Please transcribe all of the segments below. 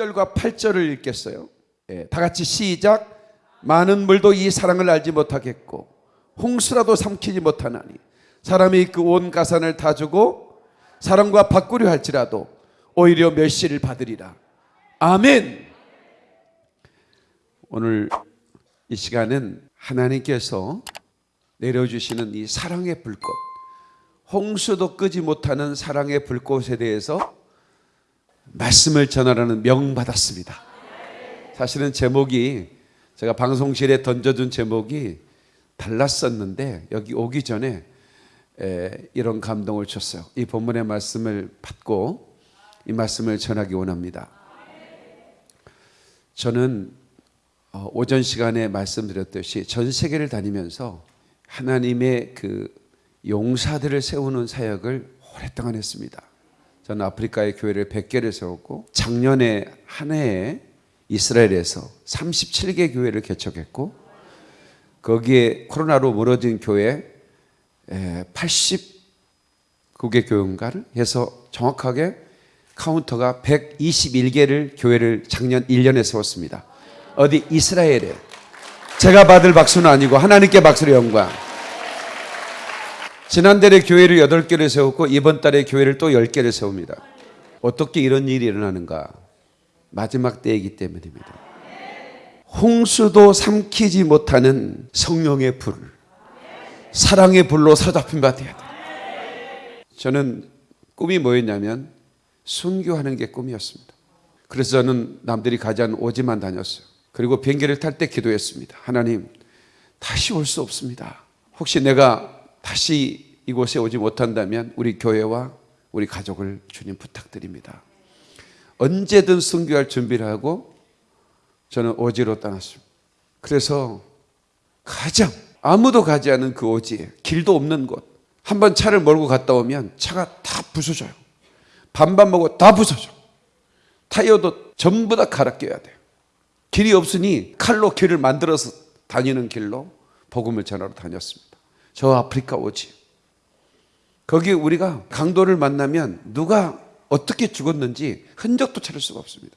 7절과 8절을 읽겠어요. 예, 다 같이 시작. 많은 물도 이 사랑을 알지 못하겠고 홍수라도 삼키지 못하나니 사람이 그 온 가산을 다 주고 사랑과 바꾸려 할지라도 오히려 멸시를 받으리라. 아멘. 오늘 이 시간은 하나님께서 내려주시는 이 사랑의 불꽃, 홍수도 끄지 못하는 사랑의 불꽃에 대해서 말씀을 전하라는 명 받았습니다. 사실은 제목이 제가 방송실에 던져준 제목이 달랐었는데 여기 오기 전에 에, 이런 감동을 줬어요. 이 본문의 말씀을 받고 이 말씀을 전하기 원합니다. 저는 어, 오전 시간에 말씀드렸듯이 전 세계를 다니면서 하나님의 그 용사들을 세우는 사역을 오랫동안 했습니다. 저는 아프리카의 교회를 100개를 세웠고 작년에 한 해에 이스라엘에서 37개 교회를 개척했고 거기에 코로나로 무너진 교회 89개 교회인가를 해서 정확하게 카운터가 121개를 교회를 작년 1년에 세웠습니다. 어디 이스라엘에 제가 받을 박수는 아니고 하나님께 박수를 영광. 지난달에 교회를 8개를 세웠고 이번 달에 교회를 또 10개를 세웁니다. 어떻게 이런 일이 일어나는가? 마지막 때이기 때문입니다. 홍수도 삼키지 못하는 성령의 불, 사랑의 불로 사로잡힌 바 되어야 돼. 저는 꿈이 뭐였냐면 순교하는 게 꿈이었습니다. 그래서 저는 남들이 가지 않은 오지만 다녔어요. 그리고 비행기를 탈 때 기도했습니다. 하나님, 다시 올 수 없습니다. 혹시 내가 다시 이곳에 오지 못한다면 우리 교회와 우리 가족을 주님 부탁드립니다. 언제든 순교할 준비를 하고 저는 오지로 떠났습니다. 그래서 가장 아무도 가지 않은 그 오지에 길도 없는 곳. 한 번 차를 몰고 갔다 오면 차가 다 부서져요. 반반 먹고 다 부서져. 타이어도 전부 다 갈아 껴야 돼요. 길이 없으니 칼로 길을 만들어서 다니는 길로 복음을 전하러 다녔습니다. 저 아프리카 오지. 거기 우리가 강도를 만나면 누가 어떻게 죽었는지 흔적도 찾을 수가 없습니다.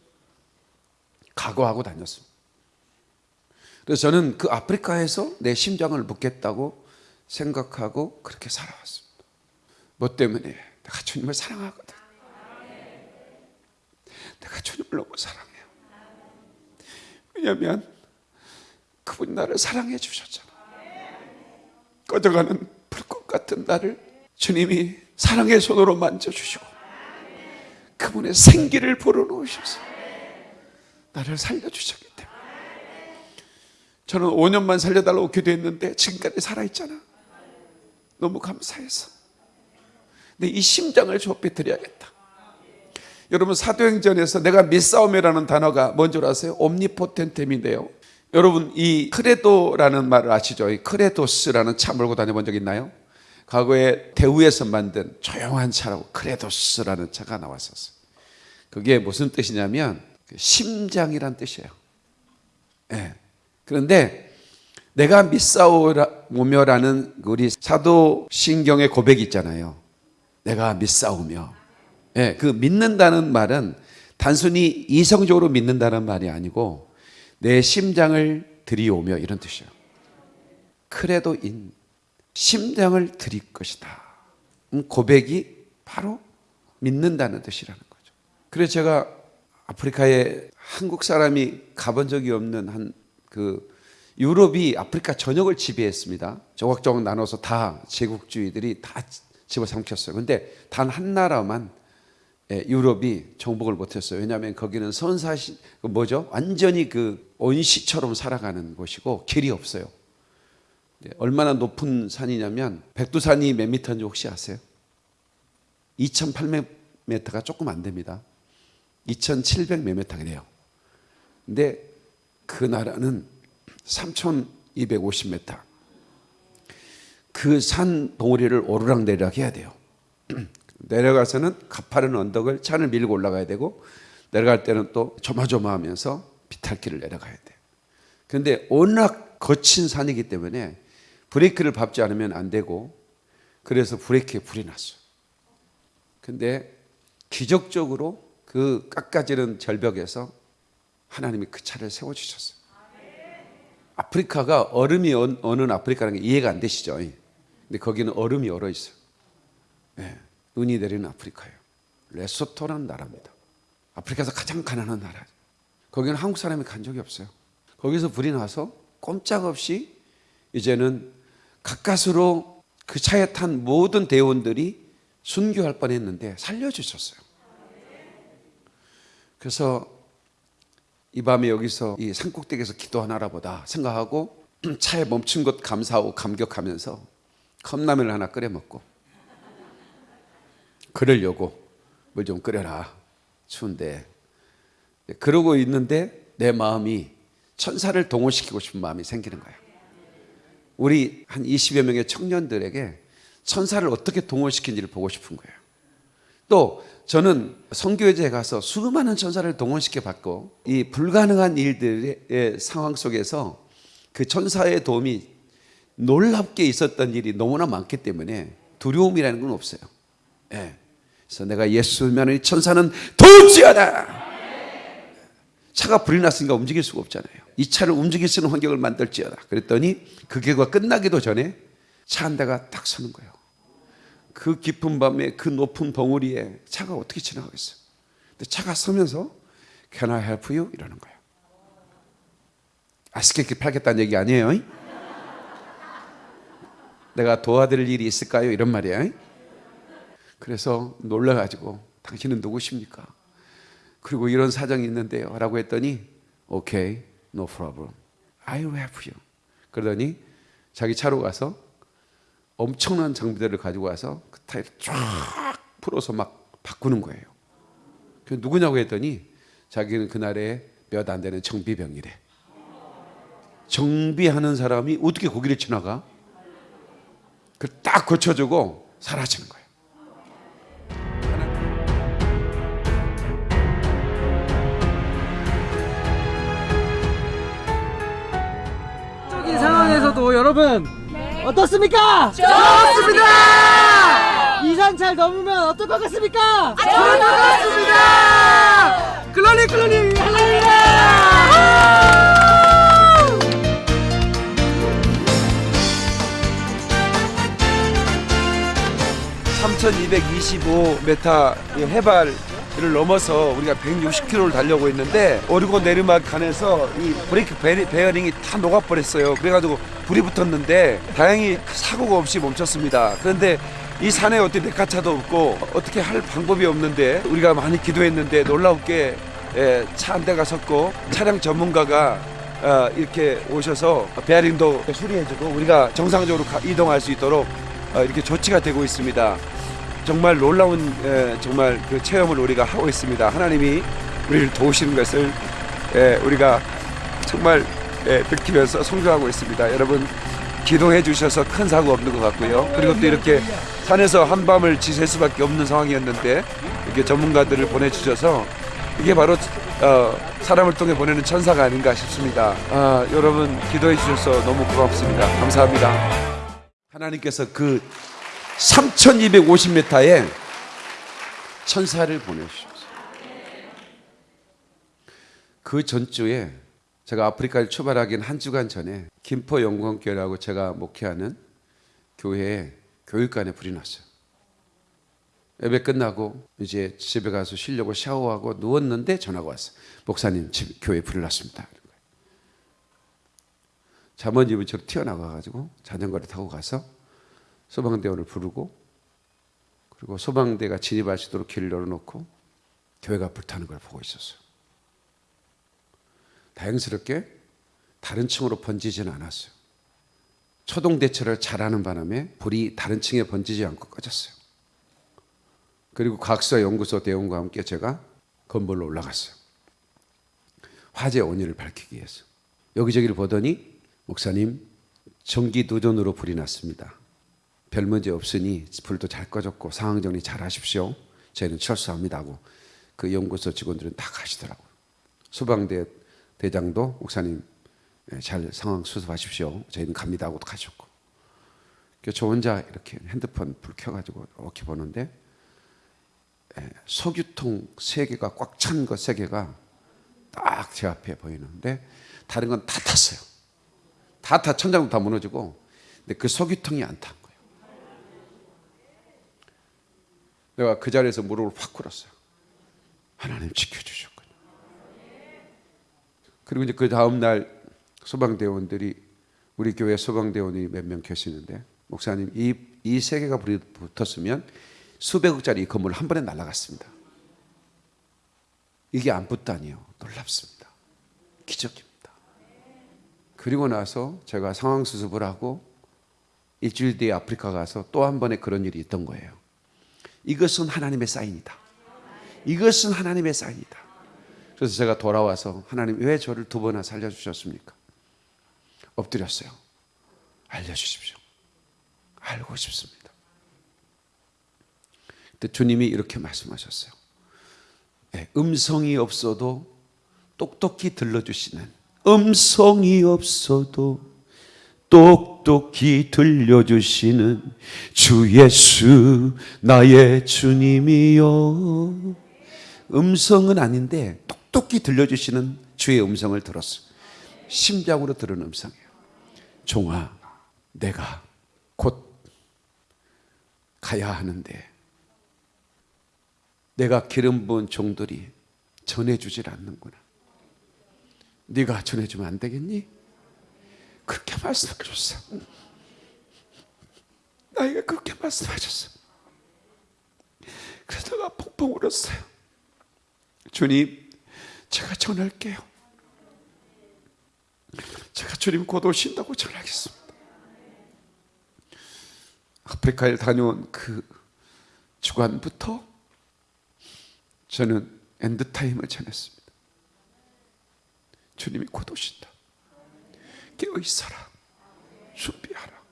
각오하고 다녔습니다. 그래서 저는 그 아프리카에서 내 심장을 묻겠다고 생각하고 그렇게 살아왔습니다. 뭐 때문에? 내가 주님을 사랑하거든. 내가 주님을 너무 사랑해요. 왜냐하면 그분이 나를 사랑해 주셨잖아. 꺼져가는 불꽃 같은 나를 주님이 사랑의 손으로 만져주시고 그분의 생기를 불어넣으셔서 나를 살려주셨기 때문에. 저는 5년만 살려달라고 기도했는데 지금까지 살아있잖아. 너무 감사해서. 근데 이 심장을 좁혀드려야겠다. 여러분 사도행전에서 내가 믿사오며라는 단어가 뭔 줄 아세요? omnipotentem인데요 여러분 이 credo라는 말을 아시죠? 이 크레도스라는 차 몰고 다녀본 적 있나요? 과거에 대우에서 만든 조용한 차라고 크레도스라는 차가 나왔었어요. 그게 무슨 뜻이냐면 심장이란 뜻이에요. 네. 그런데 내가 믿사오며라는 우리 사도 신경의 고백이 있잖아요. 내가 믿사오며. 네. 그 믿는다는 말은 단순히 이성적으로 믿는다는 말이 아니고 내 심장을 들이오며 이런 뜻이에요. 크레도 인 심장을 드릴 것이다. 음, 고백이 바로 믿는다는 뜻이라는 거죠. 그래서 제가 아프리카에 한국 사람이 가본 적이 없는 한 그 유럽이 아프리카 전역을 지배했습니다. 조각조각 나눠서 다 제국주의들이 다 집어삼켰어요. 근데 단 한 나라만 예, 유럽이 정복을 못했어요. 왜냐하면 거기는 선사시 그 뭐죠? 완전히 그 온시처럼 살아가는 곳이고 길이 없어요. 네, 얼마나 높은 산이냐면 백두산이 몇 미터인지 혹시 아세요? 2,800m가 조금 안 됩니다. 2,700몇 미터가 돼요. 근데 그 나라는 3,250m. 그산 덩어리를 오르락내리락 해야 돼요. 내려가서는 가파른 언덕을 차를 밀고 올라가야 되고 내려갈 때는 또 조마조마하면서 비탈길을 내려가야 돼요. 그런데 워낙 거친 산이기 때문에 브레이크를 밟지 않으면 안 되고 그래서 브레이크에 불이 났어요. 근데 기적적으로 그그 깎아지는 절벽에서 하나님이 그 차를 세워주셨어요. 아프리카가 얼음이 어- 어는 아프리카라는 게 이해가 안 되시죠? 근데 거기는 얼음이 얼어 있어요. 예, 눈이 내리는 아프리카예요. 레소토라는 나라입니다. 아프리카에서 가장 가난한 나라. 거기는 한국 사람이 간 적이 없어요. 거기서 불이 나서 꼼짝없이 이제는 가까스로 그 차에 탄 모든 대원들이 순교할 뻔했는데 살려주셨어요. 그래서 이 밤에 여기서 이 산꼭대기에서 기도하나라 보다 생각하고 차에 멈춘 것 감사하고 감격하면서 컵라면을 하나 끓여 먹고 그러려고 물 좀 끓여라 추운데 그러고 있는데 내 마음이 천사를 동원시키고 싶은 마음이 생기는 거야. 우리 한 20여 명의 청년들에게 천사를 어떻게 동원시킨지를 보고 싶은 거예요. 또 저는 성교회에 가서 수많은 천사를 동원시켜 봤고 이 불가능한 일들의 상황 속에서 그 천사의 도움이 놀랍게 있었던 일이 너무나 많기 때문에 두려움이라는 건 없어요. 예. 그래서 내가 예수면 이 천사는 도지어다. 차가 불이 났으니까 움직일 수가 없잖아요. 이 차를 움직일 수 있는 환경을 만들지어다. 그랬더니 그 계가 끝나기도 전에 차 한 대가 딱 서는 거예요. 그 깊은 밤에 그 높은 벙어리에 차가 어떻게 지나가겠어요? 근데 차가 서면서 Can I help you? 이러는 거예요. 아스케키 팔겠다는 얘기 아니에요. 내가 도와드릴 일이 있을까요? 이런 말이야. 그래서 놀라가지고 당신은 누구십니까? 그리고 이런 사정이 있는데요. 라고 했더니 오케이, no problem. 그러더니 자기 차로 가서 엄청난 장비들을 가지고 와서 그 타일을 쫙 풀어서 막 바꾸는 거예요. 그 누구냐고 했더니 자기는 그날에 몇 안 되는 정비병이래. 정비하는 사람이 어떻게 거기를 지나가? 그딱 고쳐주고 사라지는 거예요. 여러분 어떻습니까? 좋습니다. 이산 잘 넘으면 어떨 것 같습니까? 좋을 것 같습니다. 클로니 클로니 할렐루야. 3225m 해발 을 넘어서 우리가 160km를 달려고 있는데 오르고 내리막 간에서 이 브레이크 베어링이 다 녹아버렸어요. 그래가지고 불이 붙었는데 다행히 사고가 없이 멈췄습니다. 그런데 이 산에 어떻게 내카차도 없고 어떻게 할 방법이 없는데 우리가 많이 기도했는데 놀랍게 예, 차한 대가 섰고 차량 전문가가 어, 이렇게 오셔서 베어링도 수리해주고 우리가 정상적으로 가- 이동할 수 있도록 어, 이렇게 조치가 되고 있습니다. 정말 놀라운 에, 정말 그 체험을 우리가 하고 있습니다. 하나님이 우리를 도우시는 것을 에, 우리가 정말 에, 느끼면서 성교하고 있습니다. 여러분 기도해 주셔서 큰 사고 없는 것 같고요. 그리고 또 이렇게 산에서 한밤을 지샐 수밖에 없는 상황이었는데 이렇게 전문가들을 보내주셔서 이게 바로 어, 사람을 통해 보내는 천사가 아닌가 싶습니다. 아, 여러분 기도해 주셔서 너무 고맙습니다. 감사합니다. 하나님께서 그 3250m에 천사를 보내주셨어요. 그 전주에 제가 아프리카를 출발하긴 한 주간 전에 김포 영광교회라고 제가 목회하는 교회에 교육관에 불이 났어요. 예배 끝나고 이제 집에 가서 쉬려고 샤워하고 누웠는데 전화가 왔어요. 목사님 집 교회 불이 났습니다. 잠언집을 저로 튀어나가가지고 자전거를 타고 가서 소방대원을 부르고 그리고 소방대가 진입할 수 있도록 길을 열어놓고 교회가 불타는 걸 보고 있었어요. 다행스럽게 다른 층으로 번지지는 않았어요. 초동 대처를 잘하는 바람에 불이 다른 층에 번지지 않고 꺼졌어요. 그리고 과학수사 연구소 대원과 함께 제가 건물로 올라갔어요. 화재 원인을 밝히기 위해서. 여기저기를 보더니 목사님 전기 누전으로 불이 났습니다. 별 문제 없으니 불도 잘 꺼졌고 상황 정리 잘 하십시오. 저희는 철수합니다 하고 그 연구소 직원들은 다 가시더라고요. 소방대 대장도 목사님 예, 잘 상황 수습하십시오. 저희는 갑니다 하고 가셨고. 그래서 저 혼자 이렇게 핸드폰 불 켜가지고 이렇게 보는데 예, 석유통 세 개가 꽉 찬 거 세 개가 딱 제 앞에 보이는데 다른 건 다 탔어요. 다 타 천장도 다 무너지고 근데 그 석유통이 안탄 거예요. 내가 그 자리에서 무릎을 확 꿇었어요. 하나님 지켜주셨군요. 그리고 이제 그 다음 날 소방대원들이 우리 교회 소방대원이 몇 명 계시는데 목사님 이 이 세 개가 붙었으면 수백억짜리 이 건물 한 번에 날아갔습니다. 이게 안 붙다니요. 놀랍습니다. 기적입니다. 그리고 나서 제가 상황 수습을 하고 일주일 뒤에 아프리카 가서 또 한 번의 그런 일이 있던 거예요. 이것은 하나님의 사인이다. 이것은 하나님의 사인이다. 그래서 제가 돌아와서 하나님 왜 저를 두 번이나 살려주셨습니까? 엎드렸어요. 알려주십시오. 알고 싶습니다. 그때 주님이 이렇게 말씀하셨어요. 네, 음성이 없어도 똑똑히 들려주시는 음성이 없어도 똑똑히 들려주시는 주 예수 나의 주님이요 음성은 아닌데 똑똑히 들려주시는 주의 음성을 들었어요 심장으로 들은 음성이에요 종아 내가 곧 가야 하는데 내가 기름 부은 종들이 전해주질 않는구나. 네가 전해주면 안 되겠니? 그렇게 말씀하셨어. 나에게 그렇게 말씀하셨어. 그래서 내가 펑펑 울었어요. 주님, 제가 전할게요. 제가 주님 곧 오신다고 전하겠습니다. 아프리카에 다녀온 그 주간부터 저는 end time을 전했습니다. 주님이 곧 오신다. 깨어 있어라. 준비하라.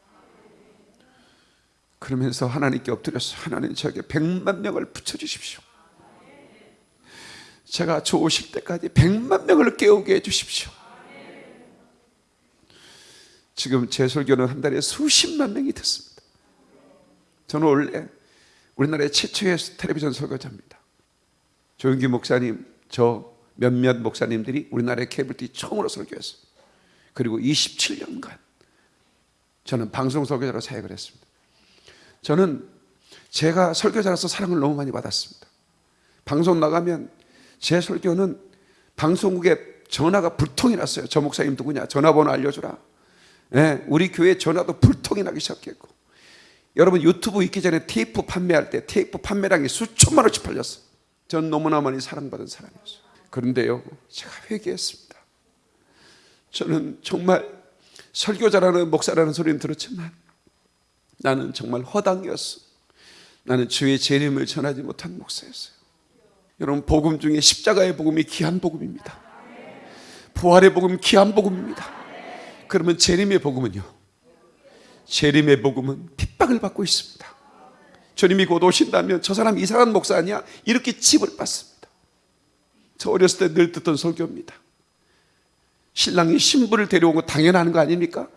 그러면서 하나님께 엎드려서 하나님 저에게 백만 명을 붙여주십시오. 제가 좋으실 때까지 백만 명을 깨우게 해주십시오. 지금 제 설교는 한 달에 수십만 명이 듣습니다. 저는 원래 우리나라의 최초의 텔레비전 설교자입니다. 조영기 목사님, 저 몇몇 목사님들이 우리나라의 케이블 TV 처음으로 설교했어요. 그리고 27년간 저는 방송 설교자로 사역을 했습니다. 저는 제가 설교자로서 사랑을 너무 많이 받았습니다. 방송 나가면 제 설교는 방송국에 전화가 불통이 났어요. 저 목사님 누구냐? 전화번호 알려주라. 예, 우리 교회 전화도 불통이 나기 시작했고 여러분 유튜브 있기 전에 테이프 판매할 때 테이프 판매량이 수천만 원씩 팔렸어요. 전 너무나 많이 사랑받은 사람이었어요. 그런데요, 제가 회개했습니다. 저는 정말 설교자라는 목사라는 소리는 들었지만 나는 정말 허당이었어. 나는 주의 재림을 전하지 못한 목사였어요. 여러분 복음 중에 십자가의 복음이 귀한 복음입니다. 부활의 복음 귀한 복음입니다. 그러면 재림의 복음은요? 재림의 복음은 핍박을 받고 있습니다. 주님이 곧 오신다면 저 사람 이상한 목사 아니야? 이렇게 칩을 받습니다. 저 어렸을 때 늘 듣던 설교입니다. 신랑이 신부를 데려온 거 당연한 거 아닙니까?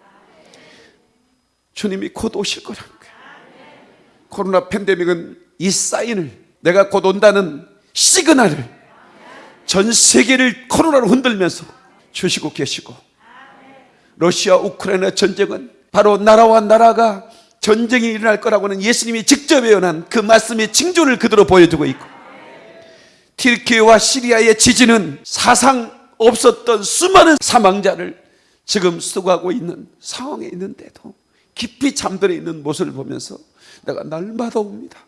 주님이 곧 오실 거라는 거예요. 코로나 팬데믹은 이 사인을 내가 곧 온다는 시그널을 전 세계를 코로나로 흔들면서 주시고 계시고 러시아 우크라이나 전쟁은 바로 나라와 나라가 전쟁이 일어날 거라고는 예수님이 직접 예언한 그 말씀의 징조를 그대로 보여주고 있고 튀르키예와 시리아의 지진은 사상 없었던 수많은 사망자를 지금 수고하고 있는 상황에 있는데도 깊이 잠들어 있는 모습을 보면서 내가 날마다 옵니다.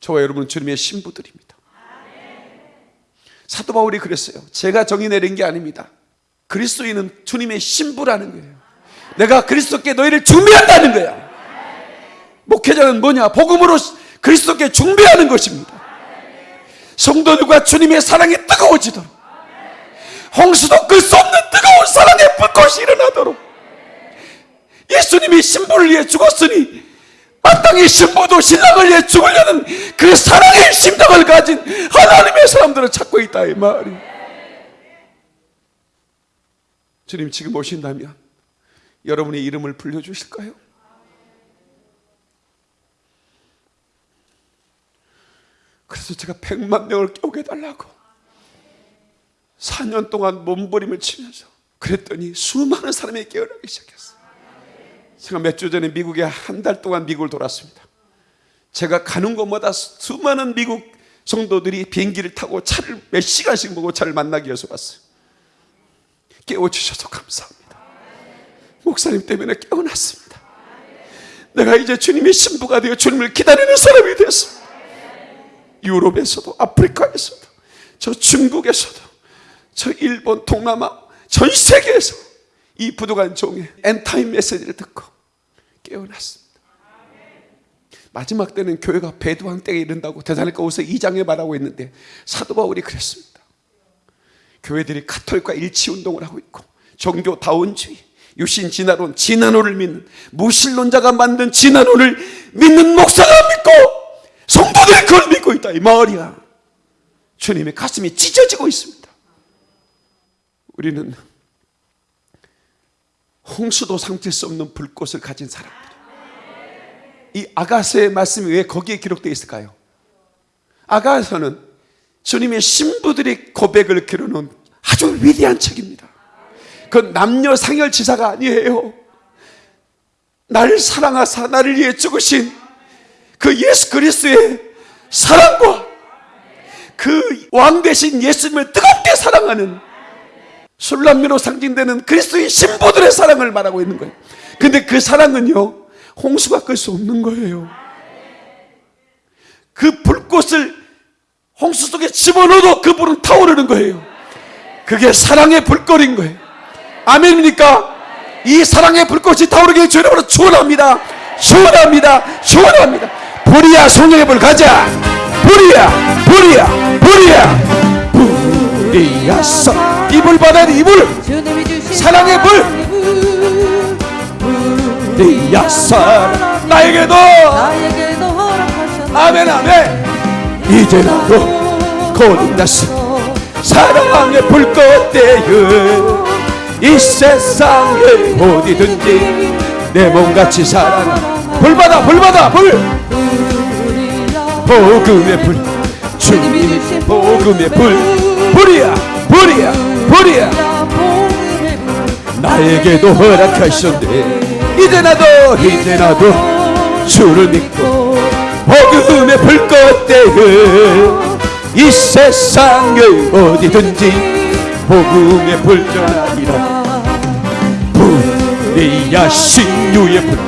저와 여러분은 주님의 신부들입니다. 사도 바울이 그랬어요. 제가 정의 내린 게 아닙니다. 그리스도인은 주님의 신부라는 거예요. 내가 그리스도께 너희를 준비한다는 거야. 목회자는 뭐냐? 복음으로 그리스도께 준비하는 것입니다. 성도들과 주님의 사랑이 뜨거워지도록 홍수도 끌 수 없는 뜨거운 사랑의 불꽃이 일어나도록. 예수님이 신부를 위해 죽었으니 마땅히 신부도 신랑을 위해 죽으려는 그 사랑의 심정을 가진 하나님의 사람들을 찾고 있다 이 말이. 주님 지금 오신다면 여러분의 이름을 불려주실까요? 그래서 제가 100만 명을 깨우게 해달라고 4년 동안 몸부림을 치면서 그랬더니 수많은 사람이 깨어나기 시작했어요. 제가 몇 주 전에 미국에 한 달 동안 미국을 돌았습니다. 제가 가는 곳마다 수많은 미국 성도들이 비행기를 타고 차를 몇 시간씩 보고 차를 만나기 위해서 왔어요. 깨워주셔서 감사합니다. 목사님 때문에 깨어났습니다. 내가 이제 주님의 신부가 되어 주님을 기다리는 사람이 되었습니다. 유럽에서도 아프리카에서도 저 중국에서도 저 일본 동남아 전 세계에서 이 부도간 종의 엔타임 메시지를 듣고 깨어났습니다. 마지막 때는 교회가 배두한 때에 이른다고 대사니까우서 2장에 말하고 있는데 사도 바울이 그랬습니다. 교회들이 카톨릭과 일치 운동을 하고 있고 종교 다원주의, 유신 진화론, 진화론을 믿는 무신론자가 만든 진화론을 믿는 목사가 믿고 성도들이 그걸 믿고 있다 이 말이야. 주님의 가슴이 찢어지고 있습니다. 우리는 홍수도 삼킬 수 없는 불꽃을 가진 사람들. 이 아가서의 말씀이 왜 거기에 기록되어 있을까요? 아가서는 주님의 신부들이 고백을 기록놓은 아주 위대한 책입니다. 그 남녀 상열 지사가 아니에요. 나를 사랑하사 나를 위해 죽으신 그 예수 그리스도의 사랑과 그왕 대신 예수님을 뜨겁게 사랑하는 술람미로 상징되는 그리스도의 신부들의 사랑을 말하고 있는 거예요. 근데 그 사랑은요, 홍수가 끌 수 없는 거예요. 그 불꽃을 홍수 속에 집어넣어도 그 불은 타오르는 거예요. 그게 사랑의 불꽃인 거예요. 아멘입니까? 이 사랑의 불꽃이 타오르게 주님으로 축원합니다. 축원합니다. 축원합니다. 불이야 성령의 불 가자. 불이야 불이야 불이야 불이야 서 이불 돼 이불 사랑의 불! 불. 불이야 서 나에게도. 아멘 아멘. 이제 나도 거듭났어 사랑의 불꽃 되어 이 세상에 어디든지 내 몸같이 사랑. 불 받아 불 받아 불. 불이야 복음의 불. 주신 복음의 불. 불이야 불이야 불이야. 야 복음의 불 나에게도 허락하셨네 이제 나도 이제 나도 주를 믿고 복음의 불꽃 되어 이 세상에 어디든지 복음의 불 전하리라. 불이야 신유의 불.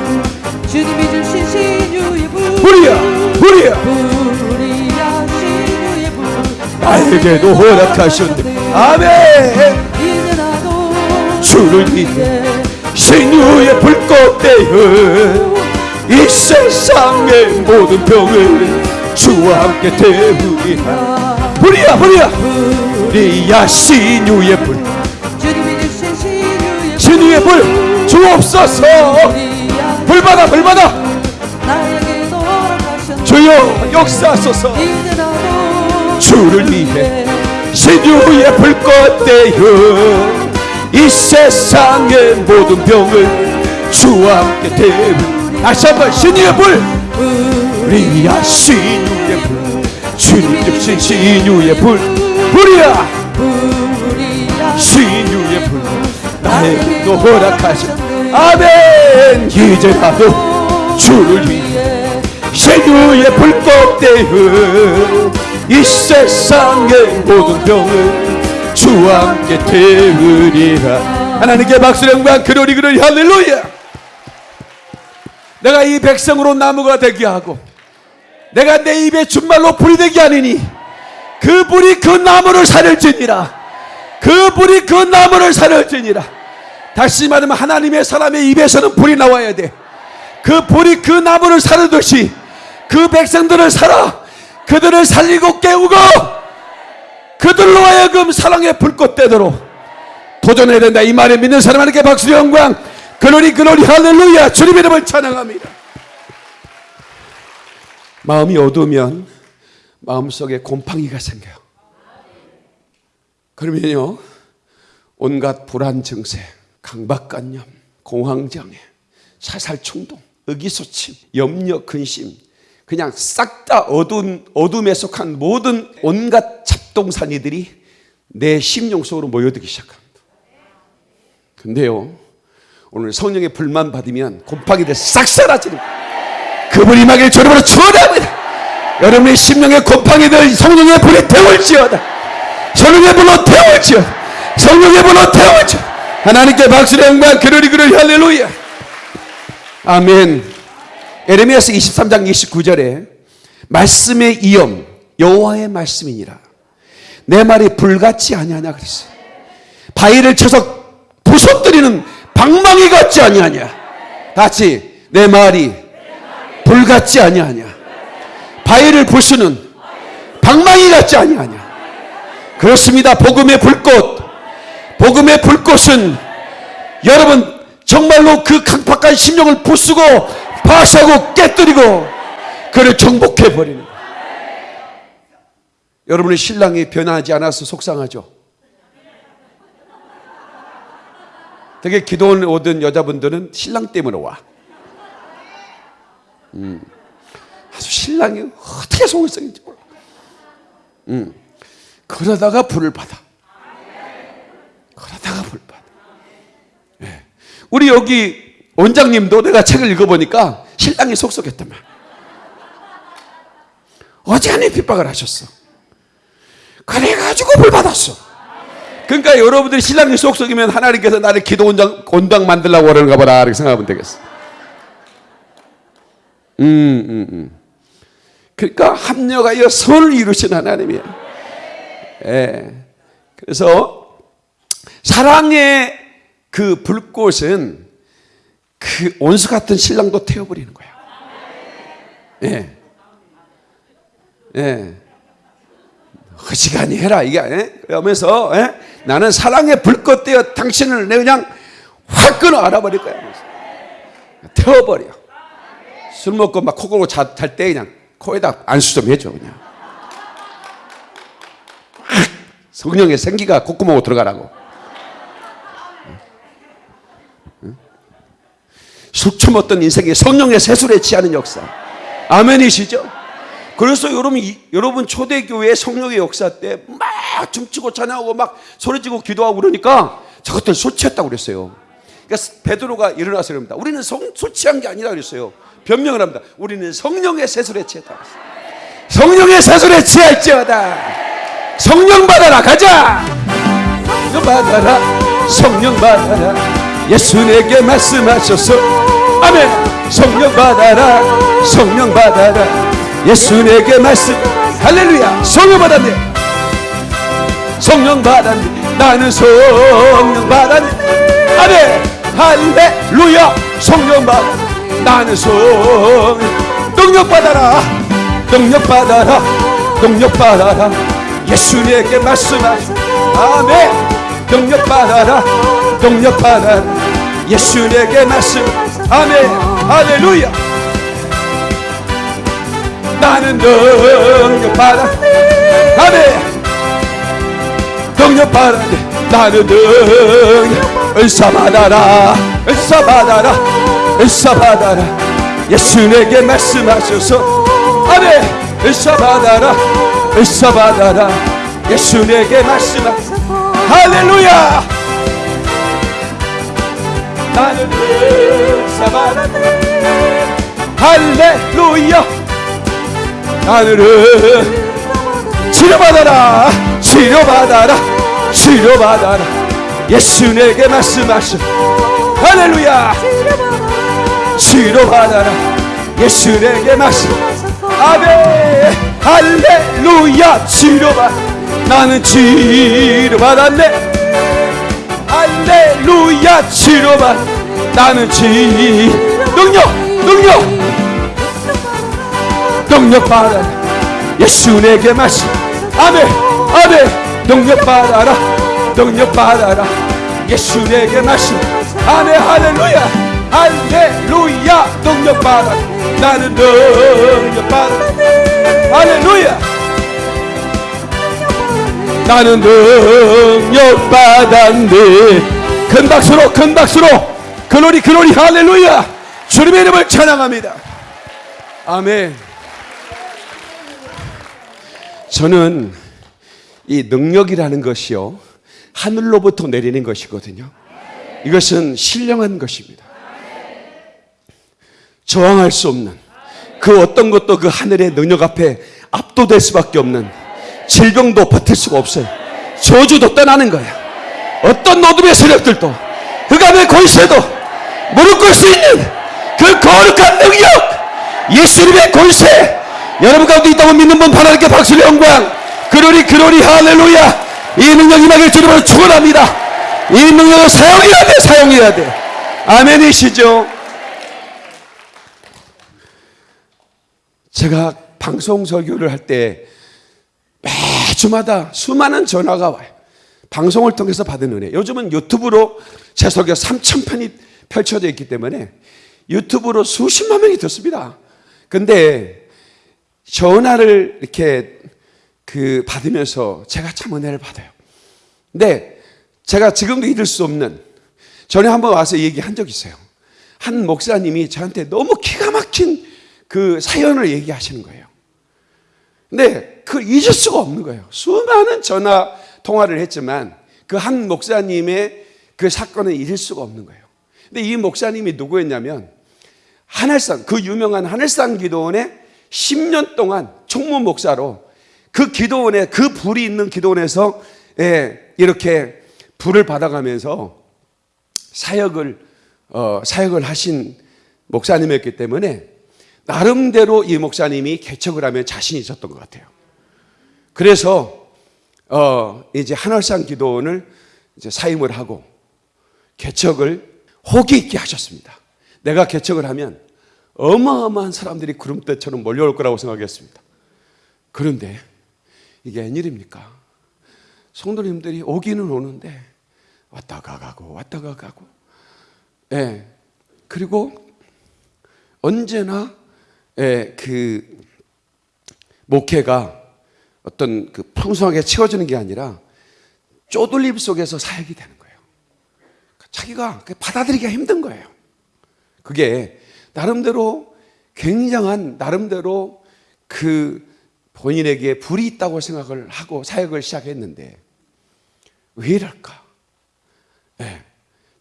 주님이 주신 신유의 불. 불이야 불이야. 불이야 신유의 불. 나에게도 허락하셨네 아멘. 주를 믿어 신유의 불꽃 되어 이 세상의 모든 병을 주와 함께 태우리라 불이야. 불이야 불이야 신유의 불. 신유의 불 주옵소서. 불이야. 불 받아 불 받아. 나에게도 허락하셨네. 주여 역사하소서. 주를 위해 신유의 불꽃 되어 이 세상의 모든 병을 주와 함께 태우 다시 한번 신유의 불. 불이야 신유의 불. 주님 주신 신유의 불. 불이야. 신유의 불. 나에게도 허락하시 아멘. 이제 나도 주를 위해 신유의 불꽃 되어 이 세상의 모든 병을 주와 함께 태우리라. 하나님께 박수 영광 그러리 그러리 할렐루야. 내가 이 백성으로 나무가 되게 하고 내가 내 입에 준말로 불이 되게 하느니 그 불이 그 나무를 살을지니라. 그 불이 그 나무를 살을지니라. 다시 말하면 하나님의 사람의 입에서는 불이 나와야 돼그 불이 그 나무를 살르듯이 그 백성들을 살아 그들을 살리고 깨우고 그들로 하여금 사랑의 불꽃 되도록 도전해야 된다. 이 말에 믿는 사람 하나님께 박수 영광. 그러리 그러리 할렐루야. 주님 이름을 찬양합니다. 마음이 어두우면 마음속에 곰팡이가 생겨요. 그러면요 온갖 불안 증세 강박관념 공황장애 사살 충동 의기소침 염려 근심 그냥 싹 다 어두운 어둠에 속한 모든 온갖 잡동사니들이 내 심령 속으로 모여들기 시작합니다. 근데요, 오늘 성령의 불만 받으면 곰팡이들 싹 사라지는 거예요. 그분 임하길 주름으로 축원합니다. 여러분의 심령의 곰팡이들 성령의 불이 태울지어다. 성령의 불로 태울지어다. 성령의 불로 태울지어다. 하나님께 박수를 영광 그러리 그러리 할렐루야. 아멘. 에레미야서 23장 29절에 말씀의 이엄 여호와의 말씀이니라. 내 말이 불같지 아니하냐 그랬어요. 바위를 쳐서 부숴뜨리는 방망이 같지 아니하냐. 같이 내 말이 불같지 아니하냐. 바위를 부수는 방망이 같지 아니하냐. 그렇습니다. 복음의 불꽃. 복음의 불꽃은 여러분 정말로 그 강팍한 심령을 부수고 파쇄하고 깨뜨리고 그를 정복해 버리는. 여러분의 신랑이 변하지 않아서 속상하죠. 되게 기도원 오던 여자분들은 신랑 때문에 와. 음, 신랑이 어떻게 속을 썩인지 몰라. 음, 그러다가 불을 받아. 그러다가 불 받아. 예. 우리 여기 원장님도 내가 책을 읽어보니까 신랑이 말. 어지간히 핍박을 하셨어. 그래가지고 불 받았어. 그러니까 여러분들이 신랑이 속썩이면 하나님께서 나를 기도 원장, 원당 만들라고 그러는가 보다. 이렇게 생각하면 되겠어. 음, 음, 음. 그러니까 합력하여 선을 이루신 하나님이에요. 예. 그래서 사랑의 그 불꽃은 그 온수 같은 신랑도 태워버리는 거야. 예. 예. 허시간히 해라 이게 예? 그러면서 예? 나는 사랑의 불꽃 되어 당신을 내 그냥 확 끊어 알아버릴 거야. 태워버려. 술 먹고 막코 골고 잘 때 그냥 코에다 안수 좀 해줘 그냥. 확 성령의 생기가 콧구멍으로 들어가라고. 술 처먹던 인생이 성령의 세술에 취하는 역사. 아멘이시죠? 그래서 여러분, 이- 여러분 초대교회 성령의 역사 때 막 춤추고 찬양하고 막 소리지고 기도하고 그러니까 저것들 술 취했다고 그랬어요. 그러니까 베드로가 일어나서 그럽니다. 우리는 성, 술 취한 게 아니라 그랬어요. 변명을 합니다. 우리는 성령의 세술에 취했다. 성령의 세술에 취할지어다. 성령 받아라 가자. 성령 받아라. 성령 받아라. 예수 내게 말씀하셔서 아멘. 성령 받아라. 성령 받아라. 예수 내게 말씀. 할렐루야. 성령 받았네. 성령 받았네. 나는 성령 받았네. 아멘. 할렐루야. 성령 받. 나는 성. 능력 받아라. 능력 받아라. 능력 받아라. 예수 내게 말씀하시. 아멘. 능력 받아라. 능력 받아라. 예수 내게 말씀. 아멘. 할렐루야. 나는 능력 받아. 아멘. 능력 받아. 나는 능력. 은사 받아라. 은사 받아라. 은사 받아라. 예수 내게 말씀하셔서. 아멘. 은사 받아라. 은사 받아라. 예수 내게 말씀하셔서. 할렐루야. 나는 은 사 받아라. 할렐루야. 하늘은 치료받아라. 치료받아라. 치료받아라. 예수 내게 말씀하셔 할렐루야. 치료받아라. 예수 내게 말씀. 아멘. 할렐루야. 치료받. 나는 치료받았네. 할렐루야. 치료받 나는 치 능력 능력. 능력 받아라. 예수 내게 말씀 아멘 아멘. 능력 받아라 능력 받아라. 예수 내게 말씀 아멘 할렐루야. 할렐루야. 능력 받아라. 나는 능력 받아라. 할렐루야. 나는 능력 받았네 큰 박수로 큰 박수로 글로리 글로리 할렐루야 주님의 이름을 찬양합니다 아멘 저는 이 능력이라는 것이요. 하늘로부터 내리는 것이거든요. 이것은 신령한 것입니다. 저항할 수 없는 그 어떤 것도 그 하늘의 능력 앞에 압도될 수밖에 없는 질병도 버틸 수가 없어요. 저주도 떠나는 거야. 어떤 노둠의 세력들도 흑암의 권세도 무릎 꿇을 수 있는 그 거룩한 능력 예수님의 권세 여러분 가운데 있다고 믿는 분 하나님께 박수를 영광. 그러리 그러리 할렐루야. 이 능력 임하길 주님으로 축원합니다. 이 능력을 사용해야 돼 사용해야 돼. 아멘이시죠? 제가 방송 설교를 할 때 매주마다 수많은 전화가 와요. 방송을 통해서 받은 은혜. 요즘은 유튜브로 제 설교 3천 편이 펼쳐져 있기 때문에 유튜브로 수십만 명이 듣습니다. 근데 전화를 이렇게 그 받으면서 제가 참 은혜를 받아요. 근데 제가 지금도 잊을 수 없는 전에 한번 와서 얘기한 적 있어요. 한 목사님이 저한테 너무 기가 막힌 그 사연을 얘기하시는 거예요. 근데 그 잊을 수가 없는 거예요. 수많은 전화 통화를 했지만 그 한 목사님의 그 사건을 잊을 수가 없는 거예요. 근데 이 목사님이 누구였냐면 하늘산 그 유명한 하늘산 기도원의 10년 동안 총무 목사로 그 기도원에 그 불이 있는 기도원에서 예, 이렇게 불을 받아가면서 사역을 어, 사역을 하신 목사님이었기 때문에 나름대로 이 목사님이 개척을 하면 자신이 있었던 것 같아요. 그래서 어, 이제 한월산 기도원을 이제 사임을 하고 개척을 호기 있게 하셨습니다. 내가 개척을 하면 어마어마한 사람들이 구름대처럼 몰려올 거라고 생각했습니다. 그런데 이게 웬일입니까? 성도님들이 오기는 오는데 왔다가 가고 왔다가 가고 예. 그리고 언제나 예, 그 목회가 어떤 그 풍성하게 채워지는 게 아니라 쪼들림 속에서 사역이 되는 거예요. 자기가 받아들이기가 힘든 거예요. 그게 나름대로 굉장한 나름대로 그 본인에게 불이 있다고 생각을 하고 사역을 시작했는데 왜 이럴까? 예,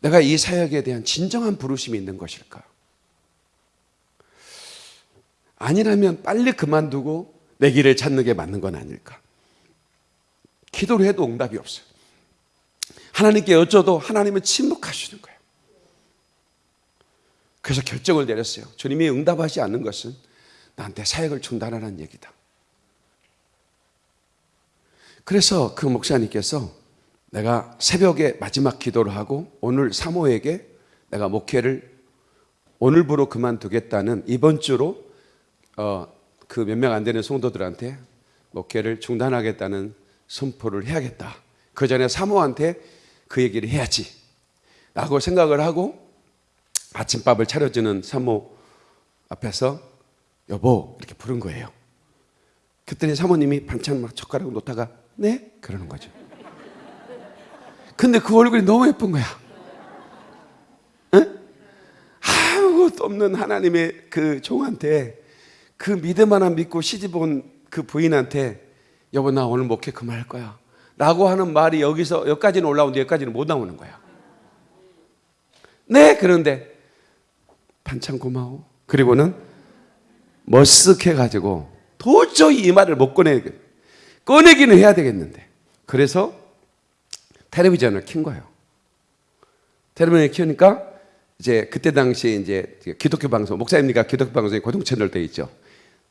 내가 이 사역에 대한 진정한 부르심이 있는 것일까? 아니라면 빨리 그만두고 내 길을 찾는 게 맞는 건 아닐까? 기도를 해도 응답이 없어요. 하나님께 여쭤도 하나님은 침묵하시는 거예요. 그래서 결정을 내렸어요. 주님이 응답하지 않는 것은 나한테 사역을 중단하라는 얘기다. 그래서 그 목사님께서 내가 새벽에 마지막 기도를 하고 오늘 사모에게 내가 목회를 오늘부로 그만두겠다는 이번 주로 어, 그 몇 명 안 되는 성도들한테 목회를 중단하겠다는 선포를 해야겠다. 그 전에 사모한테 그 얘기를 해야지. 라고 생각을 하고 아침밥을 차려주는 사모 앞에서 여보 이렇게 부른 거예요. 그랬더니 사모님이 반찬 막 젓가락 놓다가 네? 그러는 거죠. 근데 그 얼굴이 너무 예쁜 거야. 응? 아무것도 없는 하나님의 그 종한테 그 믿음 하나 믿고 시집 온 그 부인한테 여보 나 오늘 목회 그만할 거야. 라고 하는 말이 여기서 여기까지는 올라오는데 여기까지는 못 나오는 거야. 네, 그런데 반찬 고마워. 그리고는 머쓱해 가지고 도저히 이 말을 못 꺼내 꺼내기는 해야 되겠는데. 그래서 텔레비전을 킨 거예요. 텔레비전을 키우니까 이제 그때 당시에 이제 기독교 방송 목사님니까 기독교 방송에 고정 채널 돼 있죠.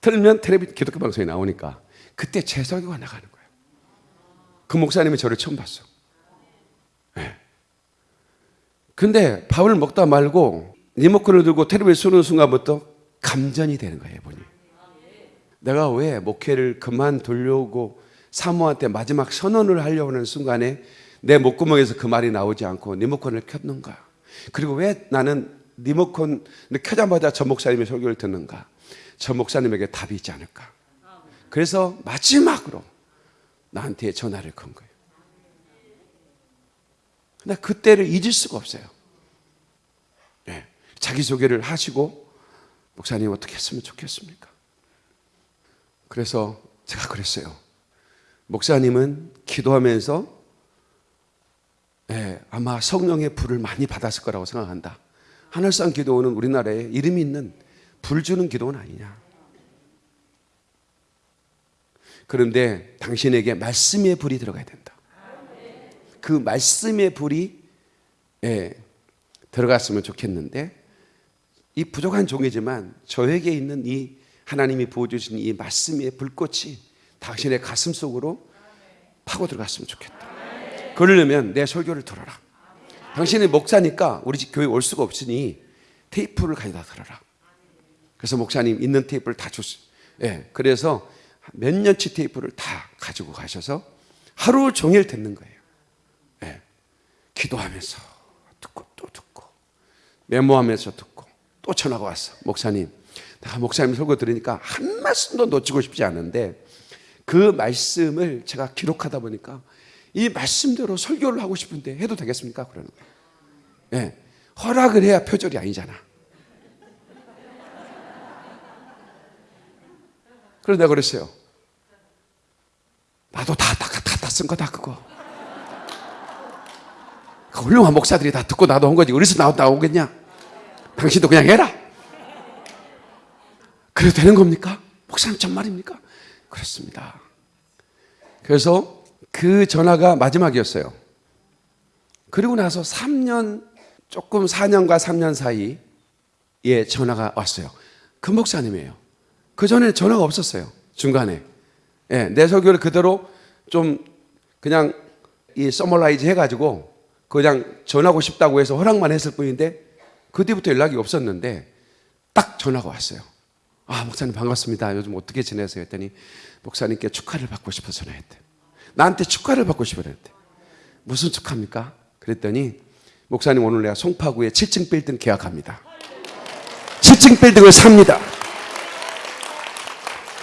틀면 텔레비 기독교 방송에 나오니까 그때 제 설교가 나가는 거예요. 그 목사님이 저를 처음 봤어. 네. 근데 밥을 먹다 말고 리모컨을 들고 텔레비를 쏘는 순간부터 감전이 되는 거예요, 이분이. 내가 왜 목회를 그만두려고 사모한테 마지막 선언을 하려고 하는 순간에 내 목구멍에서 그 말이 나오지 않고 리모컨을 켰는가? 그리고 왜 나는 리모컨을 켜자마자 저 목사님의 설교를 듣는가? 저 목사님에게 답이 있지 않을까? 그래서 마지막으로 나한테 전화를 건 거예요. 근데 그때를 잊을 수가 없어요. 네. 자기소개를 하시고 목사님 어떻게 했으면 좋겠습니까? 그래서 제가 그랬어요. 목사님은 기도하면서 예, 아마 성령의 불을 많이 받았을 거라고 생각한다. 하늘상 기도는 우리나라에 이름이 있는 불 주는 기도는 아니냐. 그런데 당신에게 말씀의 불이 들어가야 된다. 그 말씀의 불이 예, 들어갔으면 좋겠는데 이 부족한 종이지만 저에게 있는 이 하나님이 부어주신 이 말씀의 불꽃이 당신의 가슴 속으로 파고 들어갔으면 좋겠다. 그러려면 내 설교를 들어라. 당신이 목사니까 우리 집 교회 올 수가 없으니 테이프를 가져다 들어라. 그래서 목사님 있는 테이프를 다 줬어요. 예, 그래서 몇 년치 테이프를 다 가지고 가셔서 하루 종일 듣는 거예요. 예, 기도하면서 듣고 또 듣고 메모하면서 듣고 또 전화가 왔어. 목사님, 내가 목사님 설교 들으니까 한 말씀도 놓치고 싶지 않은데 그 말씀을 제가 기록하다 보니까 이 말씀대로 설교를 하고 싶은데 해도 되겠습니까? 그러는 거예요. 예, 허락을 해야 표절이 아니잖아. 그래서 내가 그랬어요. 나도 다, 다, 다, 다 쓴 거다, 그거. 그 훌륭한 목사들이 다 듣고 나도 한 거지. 어디서 나오, 나오겠냐? 당신도 그냥 해라. 그래도 되는 겁니까? 목사님 정말입니까? 그렇습니다. 그래서 그 전화가 마지막이었어요. 그리고 나서 3년, 조금 4년과 3년 사이에 전화가 왔어요. 그 목사님이에요. 그 전에 전화가 없었어요. 중간에. 예, 내 설교를 그대로 좀 그냥 이 summarize 해가지고 그냥 전하고 싶다고 해서 허락만 했을 뿐인데 그 뒤부터 연락이 없었는데 딱 전화가 왔어요. 아, 목사님 반갑습니다. 요즘 어떻게 지내세요? 했더니 목사님께 축하를 받고 싶어서 전화했대. 나한테 축하를 받고 싶어 했대. 무슨 축하입니까? 그랬더니 목사님 오늘 내가 송파구에 7층 빌딩 계약합니다. 7층 빌딩을 삽니다.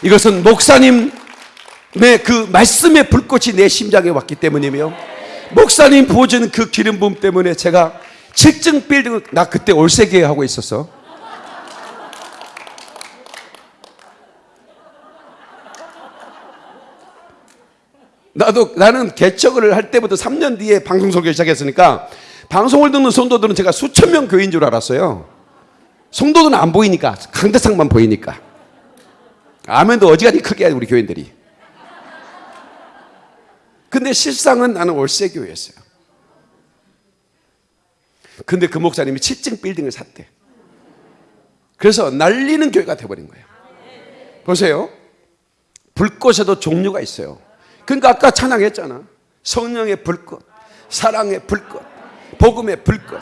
이것은 목사님 의그 말씀의 불꽃이 내 심장에 왔기 때문이며 목사님 부어주는 그 기름 부음 때문에 제가 7층 빌딩을 나 그때 올세계 하고 있었어. 나도 나는 개척을 할 때부터 3년 뒤에 방송 소개 시작했으니까 방송을 듣는 성도들은 제가 수천 명 교인 줄 알았어요. 성도들은 안 보이니까 강대상만 보이니까. 아멘도 어지간히 크게 해 우리 교인들이. 근데 실상은 나는 월세 교회였어요. 근데 그 목사님이 7층 빌딩을 샀대. 그래서 날리는 교회가 돼버린 거예요. 보세요. 불꽃에도 종류가 있어요. 그러니까 아까 찬양했잖아. 성령의 불꽃, 사랑의 불꽃, 복음의 불꽃,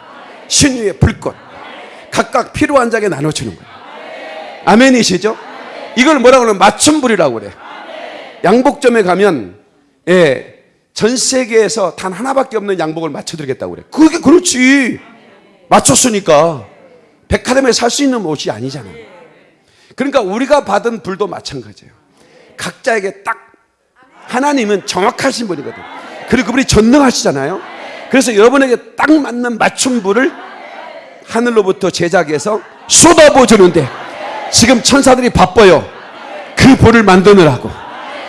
신유의 불꽃. 각각 필요한 자에게 나눠주는 거예요. 아멘이시죠? 이걸 뭐라고 그러면 맞춤불이라고 그래. 양복점에 가면 예, 전 세계에서 단 하나밖에 없는 양복을 맞춰드리겠다고 그래. 그게 그렇지. 맞췄으니까. 백화점에 살 수 있는 옷이 아니잖아. 그러니까 우리가 받은 불도 마찬가지예요. 각자에게 딱 하나님은 정확하신 분이거든. 그리고 그분이 전능하시잖아요. 그래서 여러분에게 딱 맞는 맞춤 불을 하늘로부터 제작해서 쏟아부어 주는데 지금 천사들이 바빠요. 그 불을 만드느라고.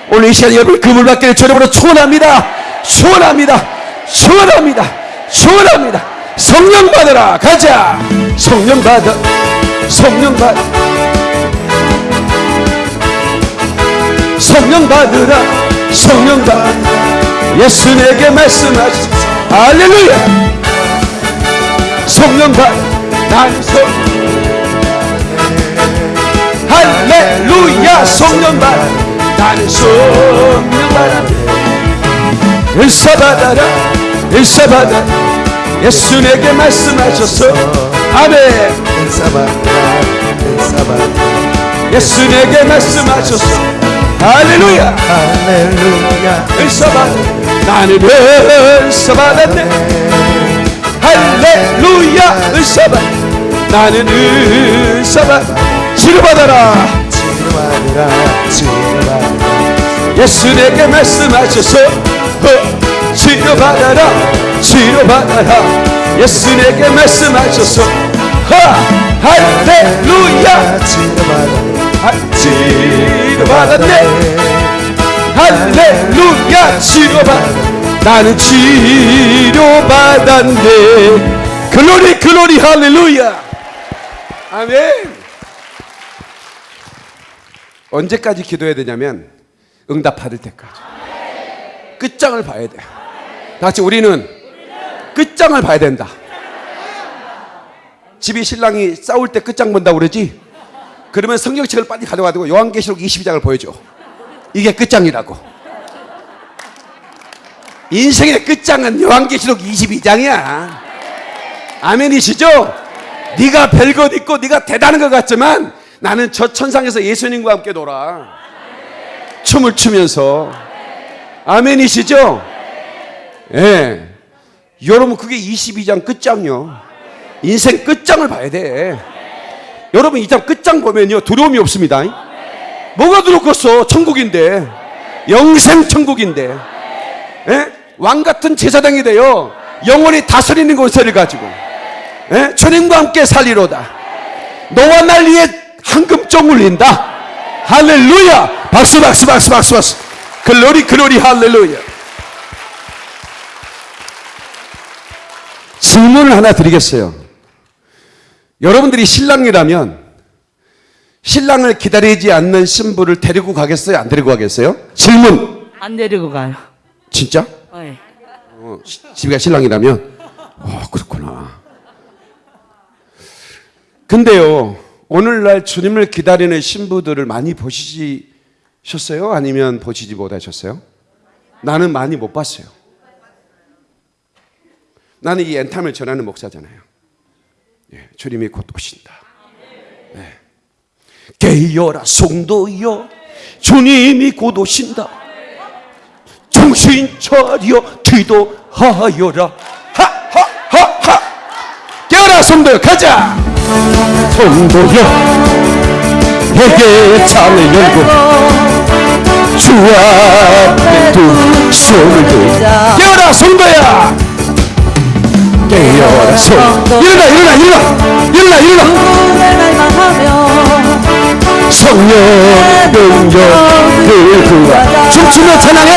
오늘 이 시간에 여러분 그불 받기를 주님으로 축원합니다. 축원합니다. 축원합니다. 축원합니다. 성령 받으라. 가자. 성령 받아. 성령 받아. 성령 받으라. 성령 받아. 예수 내게 말씀하시. 할렐루야. 성령. 나는 성 할렐루야 성령 받 받아라 은사 받아 예수 내게 말씀하셔서 아멘. 예수 내게 말씀하셔서 할렐루야 할렐루야. 받아 나는 받았네. 할렐루야 받아 나는 받아 치료받아라. 치료하느라 치료하느라 예수 내게 말씀하셔서 어, 치료받아라 치료받아라. 예수 내게 말씀하셔서 하, 할렐루야. 치료받았네. 할렐루야 할렐루야 치료받 나는 치료받았네. 글로리 글로리 할렐루야. 아멘. 언제까지 기도해야 되냐면 응답 받을 때까지 끝장을 봐야 돼. 다 같이 우리는 끝장을 봐야 된다. 집이 신랑이 싸울 때 끝장 본다고 그러지? 그러면 성경책을 빨리 가져가지고 요한계시록 22장을 보여줘. 이게 끝장이라고. 인생의 끝장은 요한계시록 22장이야. 아멘이시죠? 네가 별것 있고 네가 대단한 것 같지만 나는 저 천상에서 예수님과 함께 놀아. 춤을 추면서. 아멘이시죠? 예. 여러분 그게 22장 끝장이요. 인생 끝장을 봐야 돼. 여러분 이 장 끝장 보면요 두려움이 없습니다. 뭐가 두렵겠어? 천국인데 영생 천국인데 예? 왕 같은 제사장이 되어 영원히 다스리는 권세를 가지고 예? 주님과 함께 살리로다. 너와 날 위해 황금종 울린다. 할렐루야! 박수 박수 박수 박수 박수. 글로리 글로리 할렐루야. 질문을 하나 드리겠어요. 여러분들이 신랑이라면 신랑을 기다리지 않는 신부를 데리고 가겠어요? 안 데리고 가겠어요? 질문. 안 데리고 가요. 진짜? 네. 어, 시- 집이가 신랑이라면 어 그렇구나. 근데요 오늘날 주님을 기다리는 신부들을 많이 보시셨어요? 아니면 보시지 못하셨어요? 나는 많이 못 봤어요. 나는 이 엔탐을 전하는 목사잖아요. 예, 주님이 곧 오신다. 네. 깨어라 성도여 주님이 곧 오신다. 정신 차려 기도하여라 하하하하 깨어라 성도여 가자 성도여. 내게 창을 열고 주 앞에 두 손을 들자 깨어라 성도야! 깨어라 성도 일어나 일어나 일어나! 일어나 일어나! 성령 능력을 구하 춤추며 찬양해.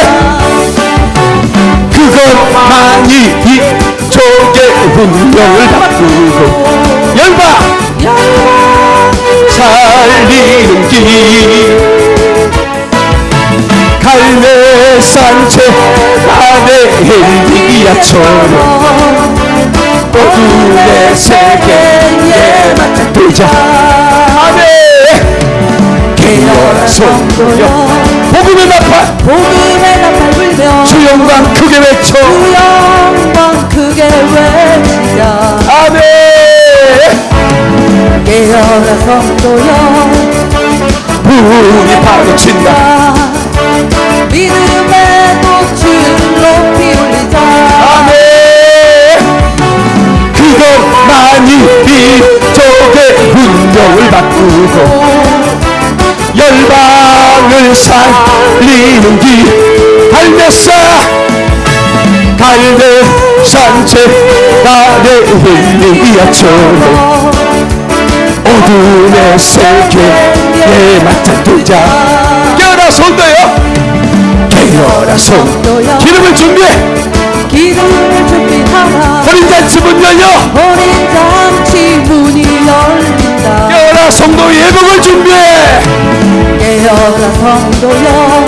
그것만이 이 족의 운명을 바꾸고 열방 살리는 길 갈매산채 아래 엘리야처럼 어둠의 세계에 맞닥뜨자. 아멘 깨어라 성도여. 복음의 나팔. 복음의 나팔 불며 주 영광 크게 외쳐. 주 영광 크게 외치자 아멘 깨어라 성도여 문이 파고친다. 믿음의 꽃을 높이 올리자. 아멘. 그것만이 민족의 운명을 바꾸고 열방을 살리는 길 갈매사 갈매 산채 아래 흘리야처럼 어둠의 세계에 맞닥뜨자. 깨어라 손도요. 깨어라 손. 기름을 준비해. 기도를 준비하라. 어린 잔치 문 열려. 어린 잔치 문이 열린다. 깨어라 성도 예복을 준비해. 깨어라 성도여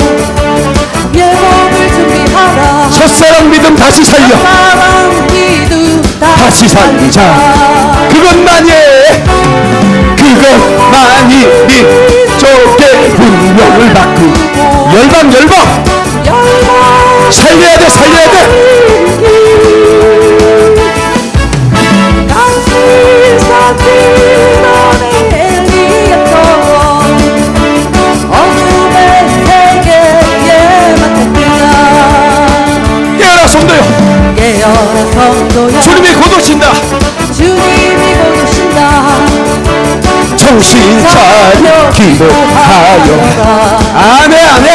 예복을 준비하라. 첫사랑 믿음 다시 살려. 사랑 기도 다시 살리자. 그것만이 그것만이 민족의 운명을 바꾸 열방 열방 살려야 돼 살려야 돼. 깨어라 성도여. 주님이 곧 오신다 정신 차려 기도하여. 아멘 아멘.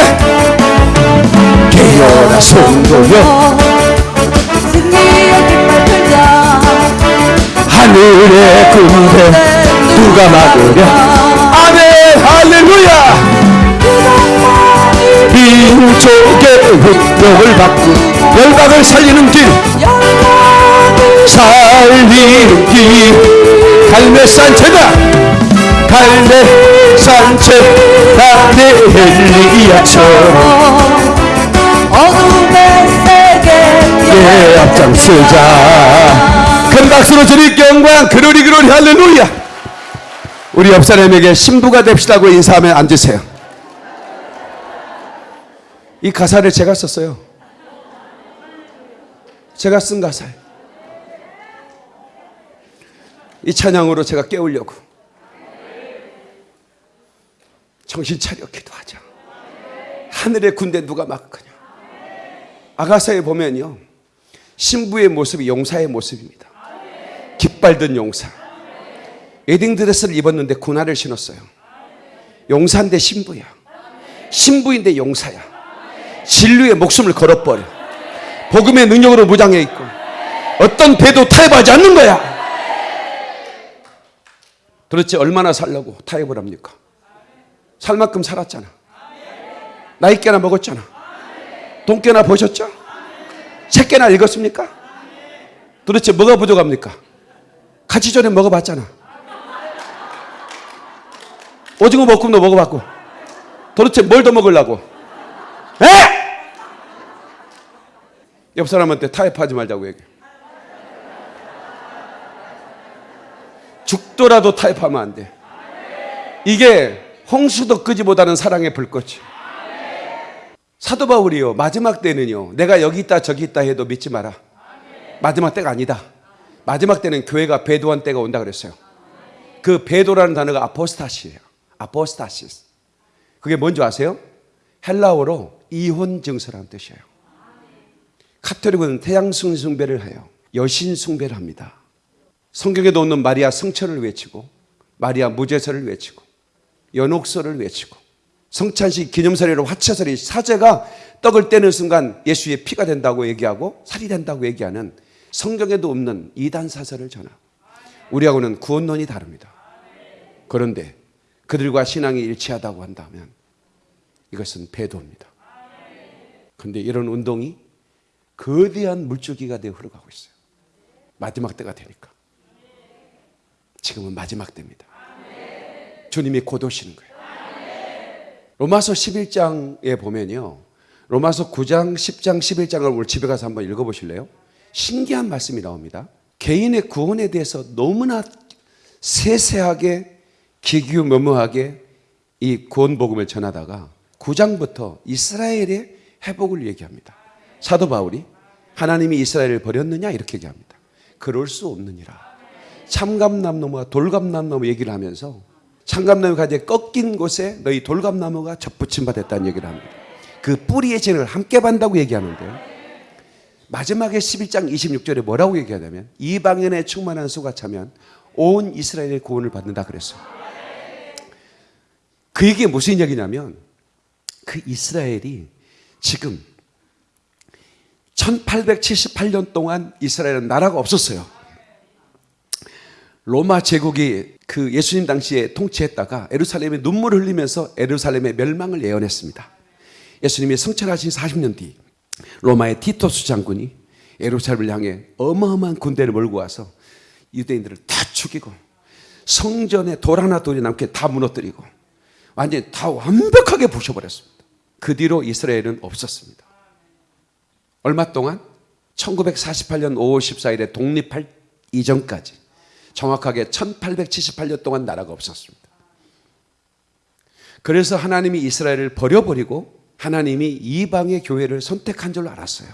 깨어라 성도여. 하늘의 군대 누가 막으랴? 아멘 할렐루야. 민족의 운명을 바꾼 열방을 살리는 길. 살리는 길. 갈매산 제다 갈매산 제다 엘리야처럼 어둠의 세계에 예 앞장서자. 큰 박수로 주님 영광. 그러리 그러리 할렐루야. 우리 옆 사람에게 신부가 됩시다고 인사하면 앉으세요. 이 가사를 제가 썼어요. 제가 쓴 가사예요. 이 찬양으로 제가 깨우려고 정신 차려 기도하자. 하늘의 군대 누가 막거냐? 아가사에 보면요 신부의 모습이 용사의 모습입니다. 깃발 든 용사. 웨딩드레스를 입었는데 군화를 신었어요. 용사인데 신부야. 신부인데 용사야. 진리의 목숨을 걸어버려. 복음의 능력으로 무장해 있고 어떤 배도 타협하지 않는 거야. 도대체 얼마나 살려고 타협을 합니까 살 만큼 살았잖아 나이 깨나 먹었잖아 돈 깨나 보셨죠? 책 깨나 읽었습니까? 도대체 뭐가 부족합니까? 같이 전에 먹어봤잖아 오징어 볶음도 먹어봤고 도대체 뭘 더 먹으려고 에? 옆 사람한테 타협하지 말자고 얘기해 죽더라도 타협하면 안 돼. 이게 홍수도 끄지보다는 사랑의 불꽃이. 사도 바울이요 마지막 때는요 내가 여기 있다 저기 있다 해도 믿지 마라. 마지막 때가 아니다. 마지막 때는 교회가 배도한 때가 온다 그랬어요. 그 배도라는 단어가 아포스타시예요. 아포스타시스. 그게 뭔지 아세요? 헬라어로 이혼 증서라는 뜻이에요. 카톨릭은 태양승 숭배를 해요. 여신 숭배를 합니다. 성경에도 없는 마리아 성천을 외치고 마리아 무제설을 외치고 연옥설을 외치고 성찬식 기념설이로 화채설이 사제가 떡을 떼는 순간 예수의 피가 된다고 얘기하고 살이 된다고 얘기하는 성경에도 없는 이단 사설을 전하. 우리하고는 구원론이 다릅니다. 그런데 그들과 신앙이 일치하다고 한다면 이것은 배도입니다. 그런데 이런 운동이 거대한 물줄기가 되어 흘러가고 있어요. 마지막 때가 되니까. 지금은 마지막 때입니다. 주님이 곧 오시는 거예요. 로마서 11장에 보면요. 로마서 9장, 10장, 11장을 오늘 집에 가서 한번 읽어보실래요? 신기한 말씀이 나옵니다. 개인의 구원에 대해서 너무나 세세하게 기규묘묘하게 이 구원 복음을 전하다가 9장부터 이스라엘의 회복을 얘기합니다. 사도 바울이 하나님이 이스라엘을 버렸느냐 이렇게 얘기합니다. 그럴 수 없느니라. 참감나무와 돌감나무 얘기를 하면서 참감나무가 이제 꺾인 곳에 너희 돌감나무가 접붙임 받았다는 얘기를 합니다. 그 뿌리의 진을 함께 반다고 얘기하는데요. 마지막에 11장 26절에 뭐라고 얘기하냐면 이방인의 충만한 수가 차면 온 이스라엘의 구원을 받는다 그랬어요. 그 얘기가 무슨 얘기냐면 그 이스라엘이 지금 1878년 동안 이스라엘은 나라가 없었어요. 로마 제국이 그 예수님 당시에 통치했다가 에루살렘에 눈물을 흘리면서 에루살렘의 멸망을 예언했습니다. 예수님이 성천하신 40년 뒤 로마의 티토스 장군이 에루살렘을 향해 어마어마한 군대를 몰고 와서 유대인들을 다 죽이고 성전에 돌 하나 돌이 남게 다 무너뜨리고 완전히 다 완벽하게 부셔버렸습니다. 그 뒤로 이스라엘은 없었습니다. 얼마 동안 1948년 5월 14일에 독립할 이전까지 정확하게 1878년 동안 나라가 없었습니다. 그래서 하나님이 이스라엘을 버려버리고 하나님이 이방의 교회를 선택한 줄 알았어요.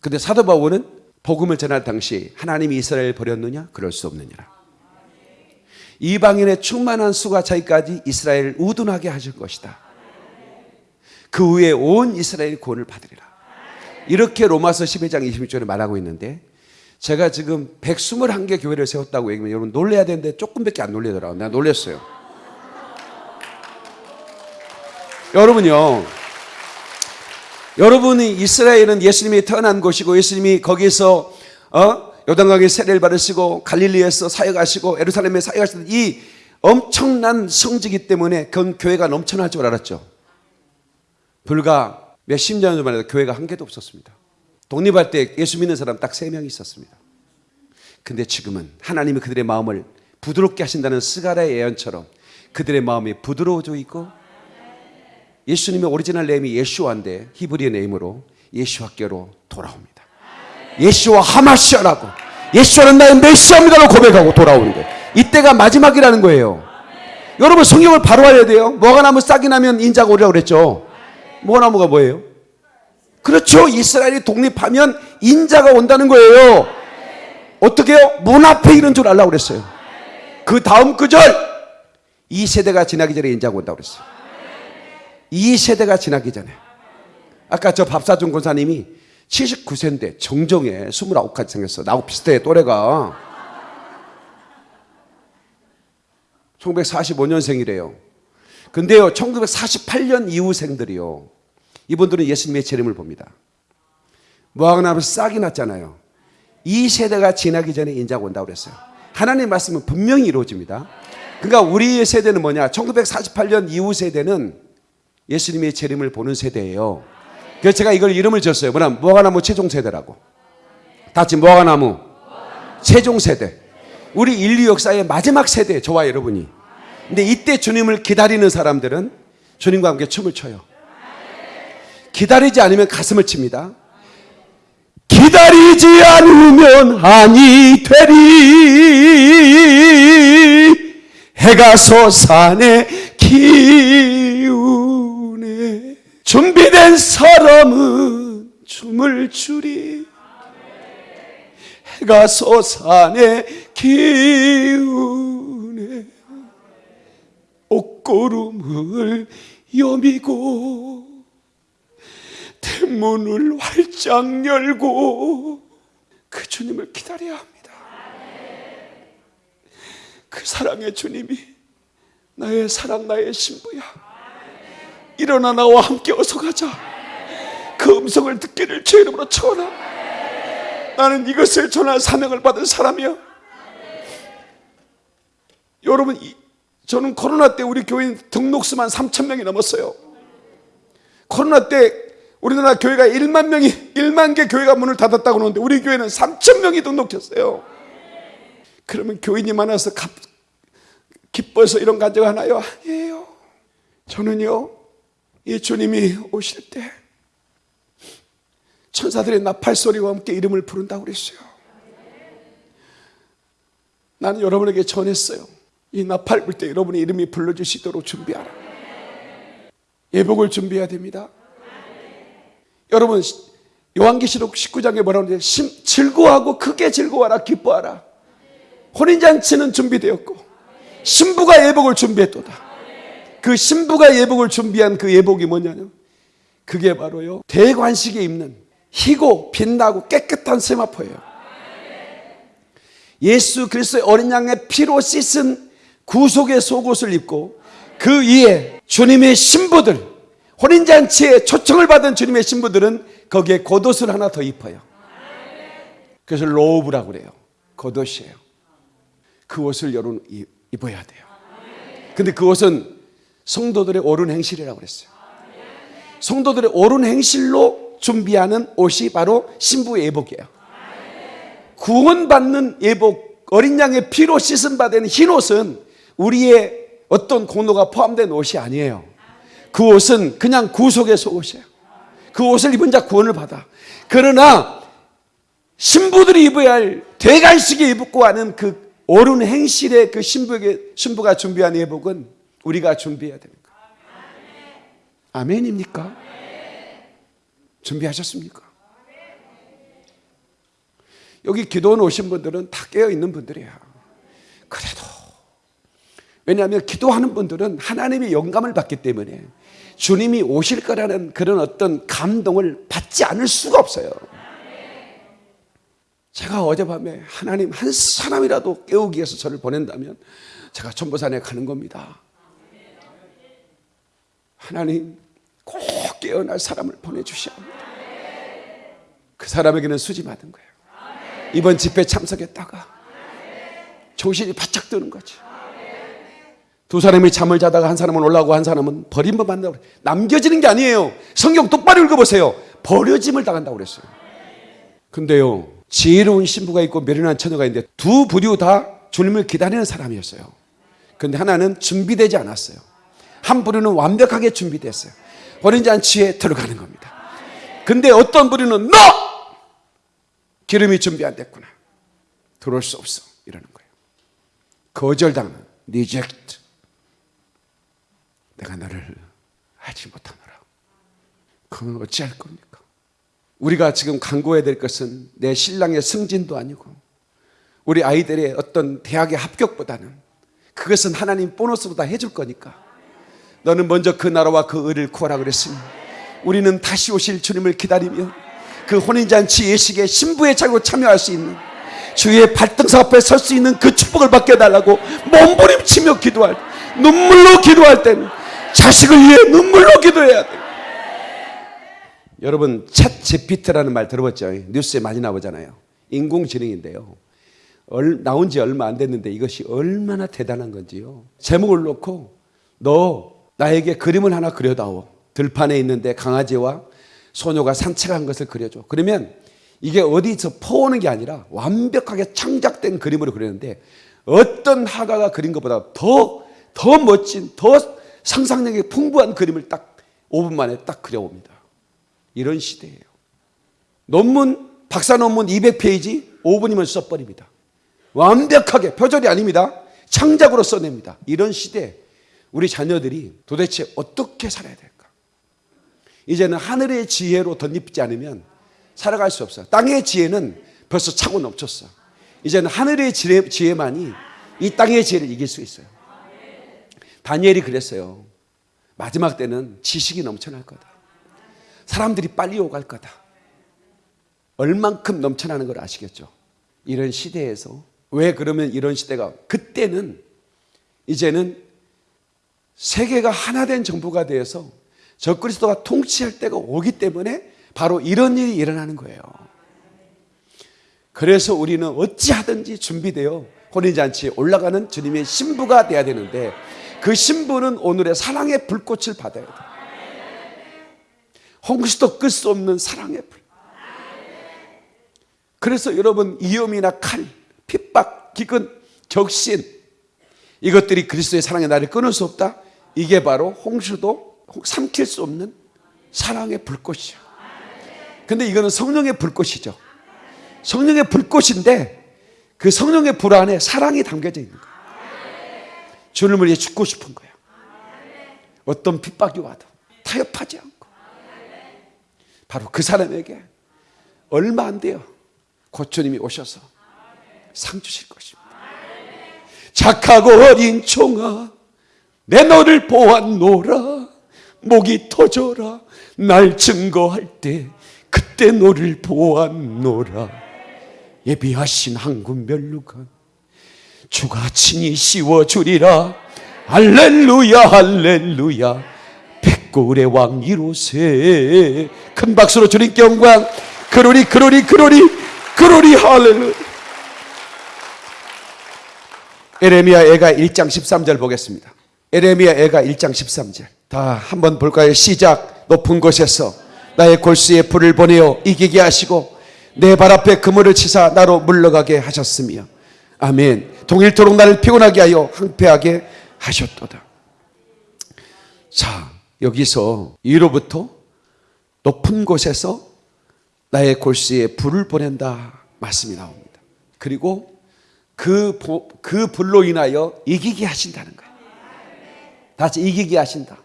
근데 사도 바울은 복음을 전할 당시 하나님이 이스라엘을 버렸느냐? 그럴 수 없느니라. 이방인의 충만한 수가 차이까지 이스라엘을 우둔하게 하실 것이다. 그 후에 온 이스라엘이 구원을 받으리라. 이렇게 로마서 12장 26절에 말하고 있는데 제가 지금 121개 교회를 세웠다고 얘기하면 여러분 놀래야 되는데 조금밖에 안 놀래더라고요. 내가 놀랬어요. 여러분요. 여러분이 이스라엘은 예수님이 태어난 곳이고 예수님이 거기서 어? 요단강에 세례를 받으시고 갈릴리에서 사역하시고 예루살렘에 사역하시는 이 엄청난 성지기 때문에 그 교회가 넘쳐날 줄 알았죠. 불과 몇십 년 전만 해도 교회가 한 개도 없었습니다. 독립할 때 예수 믿는 사람 딱 세 명이 있었습니다. 근데 지금은 하나님이 그들의 마음을 부드럽게 하신다는 스가라의 예언처럼 그들의 마음이 부드러워져 있고 예수님의 original name이 예슈아인데 히브리어 name으로 예슈아께로 돌아옵니다. 예슈아 하마시아라고 예수는 나의 메시아입니다로 고백하고 돌아오는 거예요. 이때가 마지막이라는 거예요. 여러분 성경을 바로 알아야 돼요. 뭐가 나무 싹이 나면 인자가 오리라고 그랬죠. 뭐가 나무가 뭐예요? 그렇죠. 이스라엘이 독립하면 인자가 온다는 거예요. 어떻게요? 문 앞에 이런 줄 알라고 그랬어요. 그 다음 구절 이 세대가 지나기 전에 인자가 온다고 그랬어요. 이 세대가 지나기 전에 아까 저 밥사준 권사님이 79세인데 정정에 29까지 생겼어. 나하고 비슷해 또래가. 1945년생이래요. 근데요, 1948년 이후생들이요. 이분들은 예수님의 재림을 봅니다. 무화과나무 싹이 났잖아요. 이 세대가 지나기 전에 인자가 온다고 그랬어요. 하나님의 말씀은 분명히 이루어집니다. 그러니까 우리의 세대는 뭐냐? 1948년 이후 세대는 예수님의 재림을 보는 세대예요. 그래서 제가 이걸 이름을 지었어요. 뭐냐? 무화과나무 최종 세대라고. 다 같이 무화과나무 최종 세대. 우리 인류 역사의 마지막 세대, 저와 여러분이. 근데 이때 주님을 기다리는 사람들은 주님과 함께 춤을 춰요. 기다리지 않으면 가슴을 칩니다. 기다리지 않으면 아니 되리 해가 솟아내 기운에 준비된 사람은 춤을 추리 해가 솟아내 기운에 옷고름을 여미고 대문을 활짝 열고 그 주님을 기다려야 합니다. 그 사랑의 주님이 나의 사랑 나의 신부야. 일어나 나와 함께 어서 가자. 그 음성을 듣기를 주 이름으로 청하나. 나는 이것을 전할 사명을 받은 사람이야. 여러분, 이- 저는 코로나 때 우리 교인 등록수만 3천 명이 넘었어요. 코로나 때 우리나라 교회가 1만 명이 1만 개 교회가 문을 닫았다고 하는데 우리 교회는 3천 명이 등록했어요. 그러면 교인이 많아서 가- 기뻐서 이런 간증 하나요? 아니에요. 저는요 이 주님이 오실 때 천사들의 나팔 소리와 함께 이름을 부른다고 그랬어요. 나는 여러분에게 전했어요. 이 나팔 불 때 여러분의 이름이 불러주시도록 준비하라. 예복을 준비해야 됩니다. 여러분 요한계시록 19장에 뭐라고 하는데 심- 즐거워하고 크게 즐거워하라 기뻐하라. 혼인잔치는 준비되었고 신부가 예복을 준비했도다. 그 신부가 예복을 준비한 그 예복이 뭐냐면 그게 바로요 대관식에 입는 희고 빛나고 깨끗한 세마포예요. 예수 그리스도의 어린 양의 피로 씻은 구속의 속옷을 입고 그 위에 주님의 신부들 혼인잔치에 초청을 받은 주님의 신부들은 거기에 겉옷을 하나 더 입어요. 그래서 로브라고 그래요. 겉옷이에요. 그 옷을 여러분 이- 입어야 돼요. 근데 그 옷은 성도들의 옳은 행실이라고 그랬어요. 성도들의 옳은 행실로 준비하는 옷이 바로 신부의 예복이에요. 구원받는 예복, 어린 양의 피로 씻은 바된흰 옷은 우리의 어떤 공로가 포함된 옷이 아니에요. 그 옷은 그냥 구속의 속옷이에요. 그 옷을 입은 자 구원을 받아. 그러나 신부들이 입어야 할 대관식에 입고 하는 그 옳은 행실의 그 신부에게 신부가 준비한 예복은 우리가 준비해야 거예요. 아멘입니까? 준비하셨습니까? 여기 기도원 오신 분들은 다 깨어 있는 분들이야. 그래도 왜냐하면 기도하는 분들은 하나님의 영감을 받기 때문에 주님이 오실 거라는 그런 어떤 감동을 받지 않을 수가 없어요. 제가 어젯밤에 하나님 한 사람이라도 깨우기 위해서 저를 보낸다면 제가 천보산에 가는 겁니다. 하나님 꼭 깨어날 사람을 보내주셔야 합니다. 그 사람에게는 수지 받은 거예요. 이번 집회 참석했다가 정신이 바짝 드는 거지. 두 사람이 잠을 자다가 한 사람은 올라오고 한 사람은 버림을 받는다고 그래. 남겨지는 게 아니에요. 성경 똑바로 읽어보세요. 버려짐을 당한다고 그랬어요. 근데요, 지혜로운 신부가 있고 미련한 처녀가 있는데 두 부류 다 주님을 기다리는 사람이었어요. 근데 하나는 준비되지 않았어요. 한 부류는 완벽하게 준비됐어요. 혼인 잔치에 들어가는 겁니다. 근데 어떤 부류는 너! 기름이 준비 안 됐구나. 들어올 수 없어. 이러는 거예요. 거절당하는 reject. 내가 너를 알지 못하노라. 그건 어찌할 겁니까? 우리가 지금 강구해야 될 것은 내 신랑의 승진도 아니고 우리 아이들의 어떤 대학의 합격보다는 그것은 하나님 보너스보다 해줄 거니까 너는 먼저 그 나라와 그 의를 구하라 그랬으니 우리는 다시 오실 주님을 기다리며 그 혼인잔치 예식에 신부의 자리로 참여할 수 있는 주의 발등사 앞에 설 수 있는 그 축복을 받게 해달라고 몸부림치며 기도할 때, 눈물로 기도할 때는 자식을 위해 눈물로 기도해야 돼. 여러분 챗 GPT라는 말 들어봤죠? 뉴스에 많이 나오잖아요. 인공지능인데요. 얼- 나온 지 얼마 안 됐는데 이것이 얼마나 대단한 건지요. 제목을 놓고 너 나에게 그림을 하나 그려다오. 들판에 있는데 강아지와 소녀가 산책한 것을 그려줘. 그러면 이게 어디서 퍼오는 게 아니라 완벽하게 창작된 그림으로 그리는데 어떤 화가가 그린 것보다 더, 더 멋진, 더 상상력이 풍부한 그림을 딱 5분 만에 딱 그려옵니다. 이런 시대예요. 논문, 박사 논문 200페이지 5분이면 써버립니다. 완벽하게, 표절이 아닙니다. 창작으로 써냅니다. 이런 시대, 우리 자녀들이 도대체 어떻게 살아야 될까? 이제는 하늘의 지혜로 덧입지 않으면 살아갈 수 없어요. 땅의 지혜는 벌써 차고 넘쳤어. 이제는 하늘의 지혜, 지혜만이 이 땅의 지혜를 이길 수 있어요. 다니엘이 그랬어요. 마지막 때는 지식이 넘쳐날 거다. 사람들이 빨리 오갈 거다. 얼만큼 넘쳐나는 걸 아시겠죠? 이런 시대에서 왜 그러면 이런 시대가 그때는 이제는 세계가 하나 된 정부가 되어서 적그리스도가 통치할 때가 오기 때문에 바로 이런 일이 일어나는 거예요. 그래서 우리는 어찌하든지 준비되어 혼인잔치에 올라가는 주님의 신부가 돼야 되는데 그 신부는 오늘의 사랑의 불꽃을 받아야 돼. 홍수도 끌수 없는 사랑의 불. 그래서 여러분 위험이나 칼, 핍박, 기근, 격신 이것들이 그리스도의 사랑의 나를 끊을 수 없다. 이게 바로 홍수도 삼킬 수 없는 사랑의 불꽃이야. 근데 이거는 성령의 불꽃이죠. 성령의 불꽃인데 그 성령의 불 안에 사랑이 담겨져 있는 거야. 주님을 위해 죽고 싶은 거야. 어떤 핍박이 와도 타협하지 않고 바로 그 사람에게 얼마 안 돼요. 곧 주님이 오셔서 상 주실 것입니다. 착하고 어린 총아 내 너를 보았노라 목이 터져라 날 증거할 때 그때 너를 보았노라 예비하신 한군 멸루가 주가 친히 씌워주리라. 할렐루야 할렐루야. 백골의 왕 이로세. 큰 박수로 주님께 영광. 그러리 그러리 그러리 그러리 할렐루야. 에레미야 애가 1장 13절 보겠습니다. 에레미야 애가 1장 13절. 다 한번 볼까요? 시작. 높은 곳에서 나의 골수에 불을 보내어 이기게 하시고 내 발 앞에 그물을 치사 나로 물러가게 하셨으며 아멘. 동일토록 나를 피곤하게 하여 항폐하게 하셨도다. 자 여기서 이로부터 높은 곳에서 나의 골수에 불을 보낸다 말씀이 나옵니다. 그리고 그, 보- 그 불로 인하여 이기게 하신다는 거예요. 다시 이기게 하신다.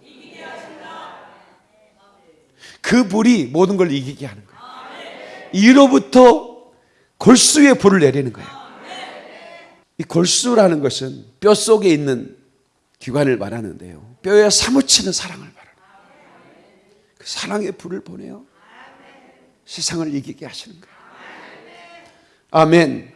그 불이 모든 걸 이기게 하는 거예요. 이로부터 골수에 불을 내리는 거예요 이 골수라는 것은 뼈 속에 있는 기관을 말하는데요. 뼈에 사무치는 사랑을 말하는 그 사랑의 불을 보내요. 세상을 이기게 하시는 거예요. 아멘.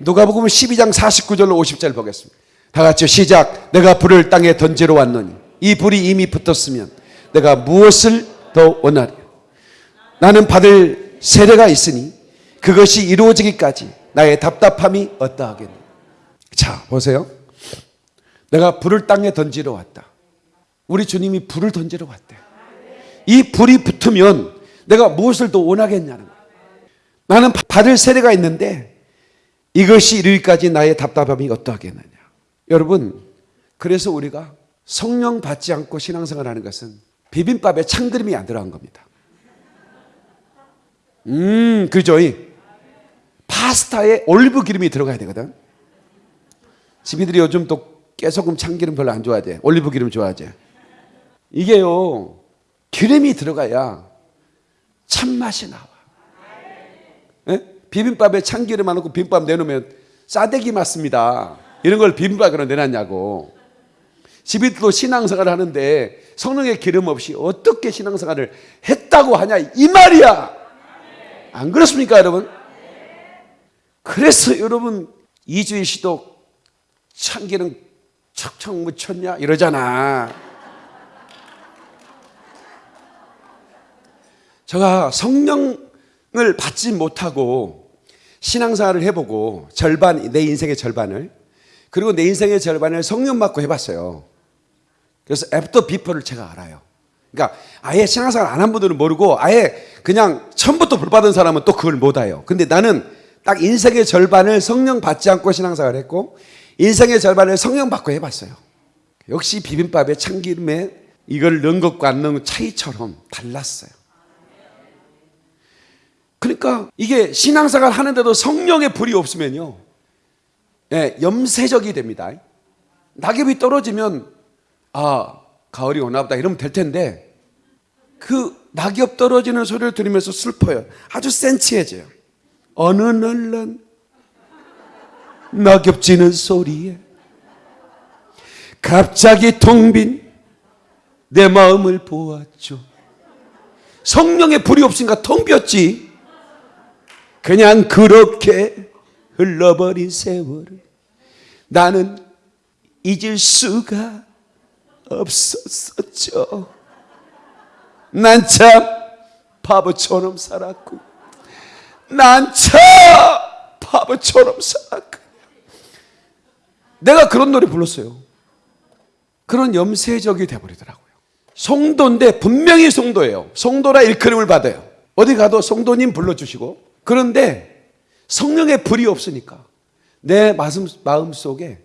누가복음 12장 49절로 50절 보겠습니다. 다 같이 시작. 내가 불을 땅에 던지러 왔노니 이 불이 이미 붙었으면 내가 무엇을 더 원하리 나는 받을 세례가 있으니 그것이 이루어지기까지 나의 답답함이 어떠하겠노 자 보세요 내가 불을 땅에 던지러 왔다. 우리 주님이 불을 던지러 왔대. 이 불이 붙으면 내가 무엇을 더 원하겠냐는 거야. 나는 받을 세례가 있는데 이것이 이르기까지 나의 답답함이 어떠하겠느냐. 여러분, 그래서 우리가 성령 받지 않고 신앙생활 하는 것은 비빔밥에 참기름이 안 들어간 겁니다. 음, 그죠? 이 파스타에 올리브 기름이 들어가야 되거든. 집이들이 요즘 또 깨소금 참기름 별로 안 좋아하지. 올리브 기름 좋아하지. 이게요, 기름이 들어가야 참맛이 나와. 예? 비빔밥에 참기름 안 넣고 비빔밥 내놓으면 싸대기 맞습니다. 이런 걸 비빔밥으로 내놨냐고. 집이도 신앙생활을 하는데 성령의 기름 없이 어떻게 신앙생활을 했다고 하냐 이 말이야. 안 그렇습니까, 여러분? 그래서 여러분 이주일 씨도 참기름 척척 묻혔냐 이러잖아. 제가 성령을 받지 못하고 신앙생활을 해보고 절반 내 인생의 절반을 그리고 내 인생의 절반을 성령 받고 해봤어요. 그래서 after before를 제가 알아요. 그러니까 아예 신앙생활 안 한 분들은 모르고 아예 그냥 처음부터 불 받은 사람은 또 그걸 못 알아요. 근데 나는 딱 인생의 절반을 성령 받지 않고 신앙생활을 했고 인생의 절반을 성령 받고 해봤어요. 역시 비빔밥에 참기름에 이걸 넣은 것과 안 넣은 것 차이처럼 달랐어요. 그러니까 이게 신앙생활 하는데도 성령의 불이 없으면요. 예, 염세적이 됩니다. 낙엽이 떨어지면 아 가을이 오나 보다 이러면 될 텐데 그 낙엽 떨어지는 소리를 들으면서 슬퍼요. 아주 센치해져요. 어느 날난 낙엽 지는 소리에 갑자기 텅 빈 내 마음을 보았죠. 성령의 불이 없으니까 텅 비었지. 그냥 그렇게 흘러버린 세월을 나는 잊을 수가 없었었죠. 난 참 바보처럼 살았고, 난 참 바보처럼 살았고. 내가 그런 노래 불렀어요. 그런 염세적이 돼버리더라고요. 송도인데 분명히 송도예요. 송도라 일컬음을 받아요. 어디 가도 송도님 불러주시고. 그런데 성령의 불이 없으니까 내 마음, 속에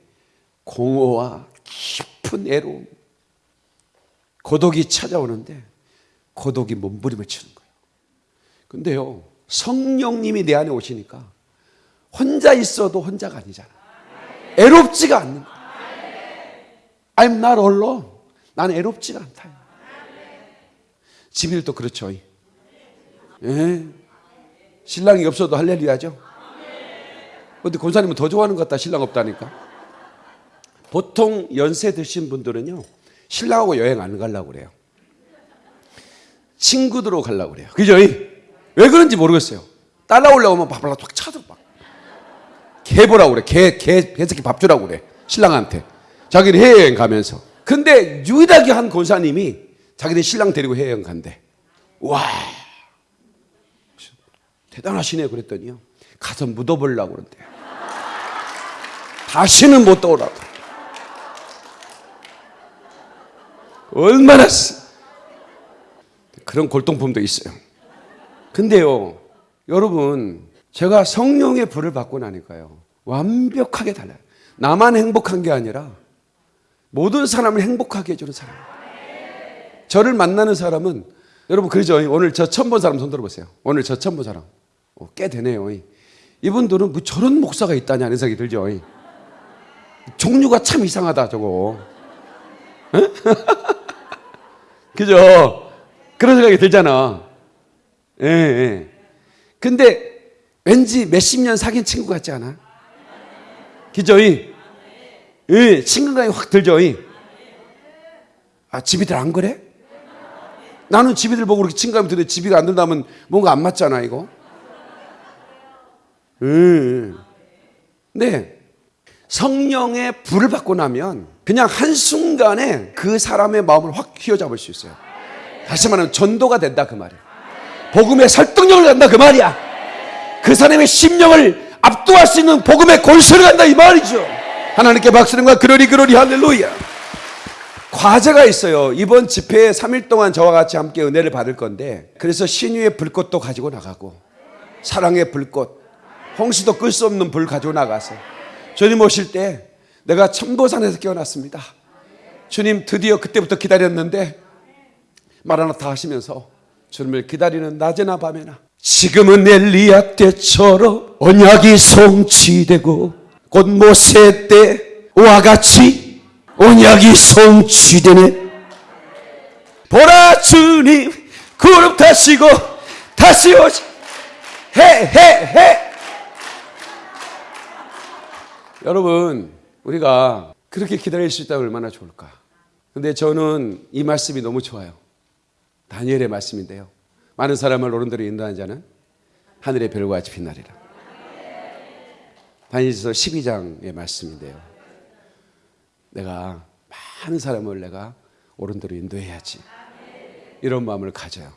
공허와 깊은 애로움, 고독이 찾아오는데 고독이 몸부림을 치는 거예요. 근데요, 성령님이 내 안에 오시니까 혼자 있어도 혼자가 아니잖아. 애롭지가 않는 거야. I'm not alone. 나는 애롭지가 않다. 집일도 그렇죠. 예. 신랑이 없어도 할렐루야죠. 근데 권사님은 더 좋아하는 것 같다. 신랑 없다니까. 보통 연세 드신 분들은요. 신랑하고 여행 안 가려고 그래요. 친구들하고 가려고 그래요. 그죠? 왜 그런지 모르겠어요. 따라오려고 하면 밥을 탁 차도 막. 개 보라고 그래. 개, 개, 개새끼 밥 주라고 그래. 신랑한테. 자기는 해외여행 가면서. 근데 유일하게 한 권사님이 자기네 신랑 데리고 해외여행 간대. 와. 대단하시네 그랬더니요. 가서 묻어보려고 그런대요. 다시는 못 떠오라고. 얼마나 쓰- 그런 골동품도 있어요. 근데요, 여러분, 제가 성령의 불을 받고 나니까요, 완벽하게 달라요. 나만 행복한 게 아니라 모든 사람을 행복하게 해주는 사람. 저를 만나는 사람은 여러분 그러죠. 오늘 저 처음 본 사람 손 들어보세요. 오늘 저 처음 본 사람. 어, 꽤 되네요. 이분들은 뭐 저런 목사가 있다냐는 생각이 들죠. 종류가 참 이상하다 저거. 에? 그죠? 그런 생각이 들잖아. 예, 예. 근데 왠지 몇십 년 사귄 친구 같지 않아? 그죠? 이? 예, 친근감이 확 들죠? 이? 아, 집이들 안 그래? 나는 집이들 보고 그렇게 친감이 드는데 집이가 안 든다면 뭔가 안 맞잖아, 이거. 음. 네. 성령의 불을 받고 나면 그냥 한순간에 그 사람의 마음을 확 휘어잡을 수 있어요. 다시 말하면 전도가 된다 그 말이에요. 복음의 설득력을 간다 그 말이야. 그 사람의 심령을 압도할 수 있는 복음의 골수를 간다 이 말이죠. 하나님께 박수는과 그러리 그러리 할렐루야. 과제가 있어요. 이번 집회에 3일 동안 저와 같이 함께 은혜를 받을 건데 그래서 신유의 불꽃도 가지고 나가고 사랑의 불꽃 홍수도 끌 수 없는 불 가지고 나가서 주님 오실 때 내가 천보산에서 깨어났습니다. 주님 드디어 그때부터 기다렸는데 마라나타 하시면서 주님을 기다리는 낮에나 밤에나 지금은 엘리야 때처럼 언약이 성취되고 곧 모세 때와 같이 언약이 성취되네. 보라 주님 구름 타시고 다시 오시. 해해해. 여러분 우리가 그렇게 기다릴 수 있다면 얼마나 좋을까? 근데 저는 이 말씀이 너무 좋아요. 다니엘의 말씀인데요 많은 사람을 옳은대로 인도한 자는 하늘의 별과 같이 빛나리라. 다니엘서 12장의 말씀인데요. 내가 많은 사람을 내가 옳은대로 인도해야지. 이런 마음을 가져요.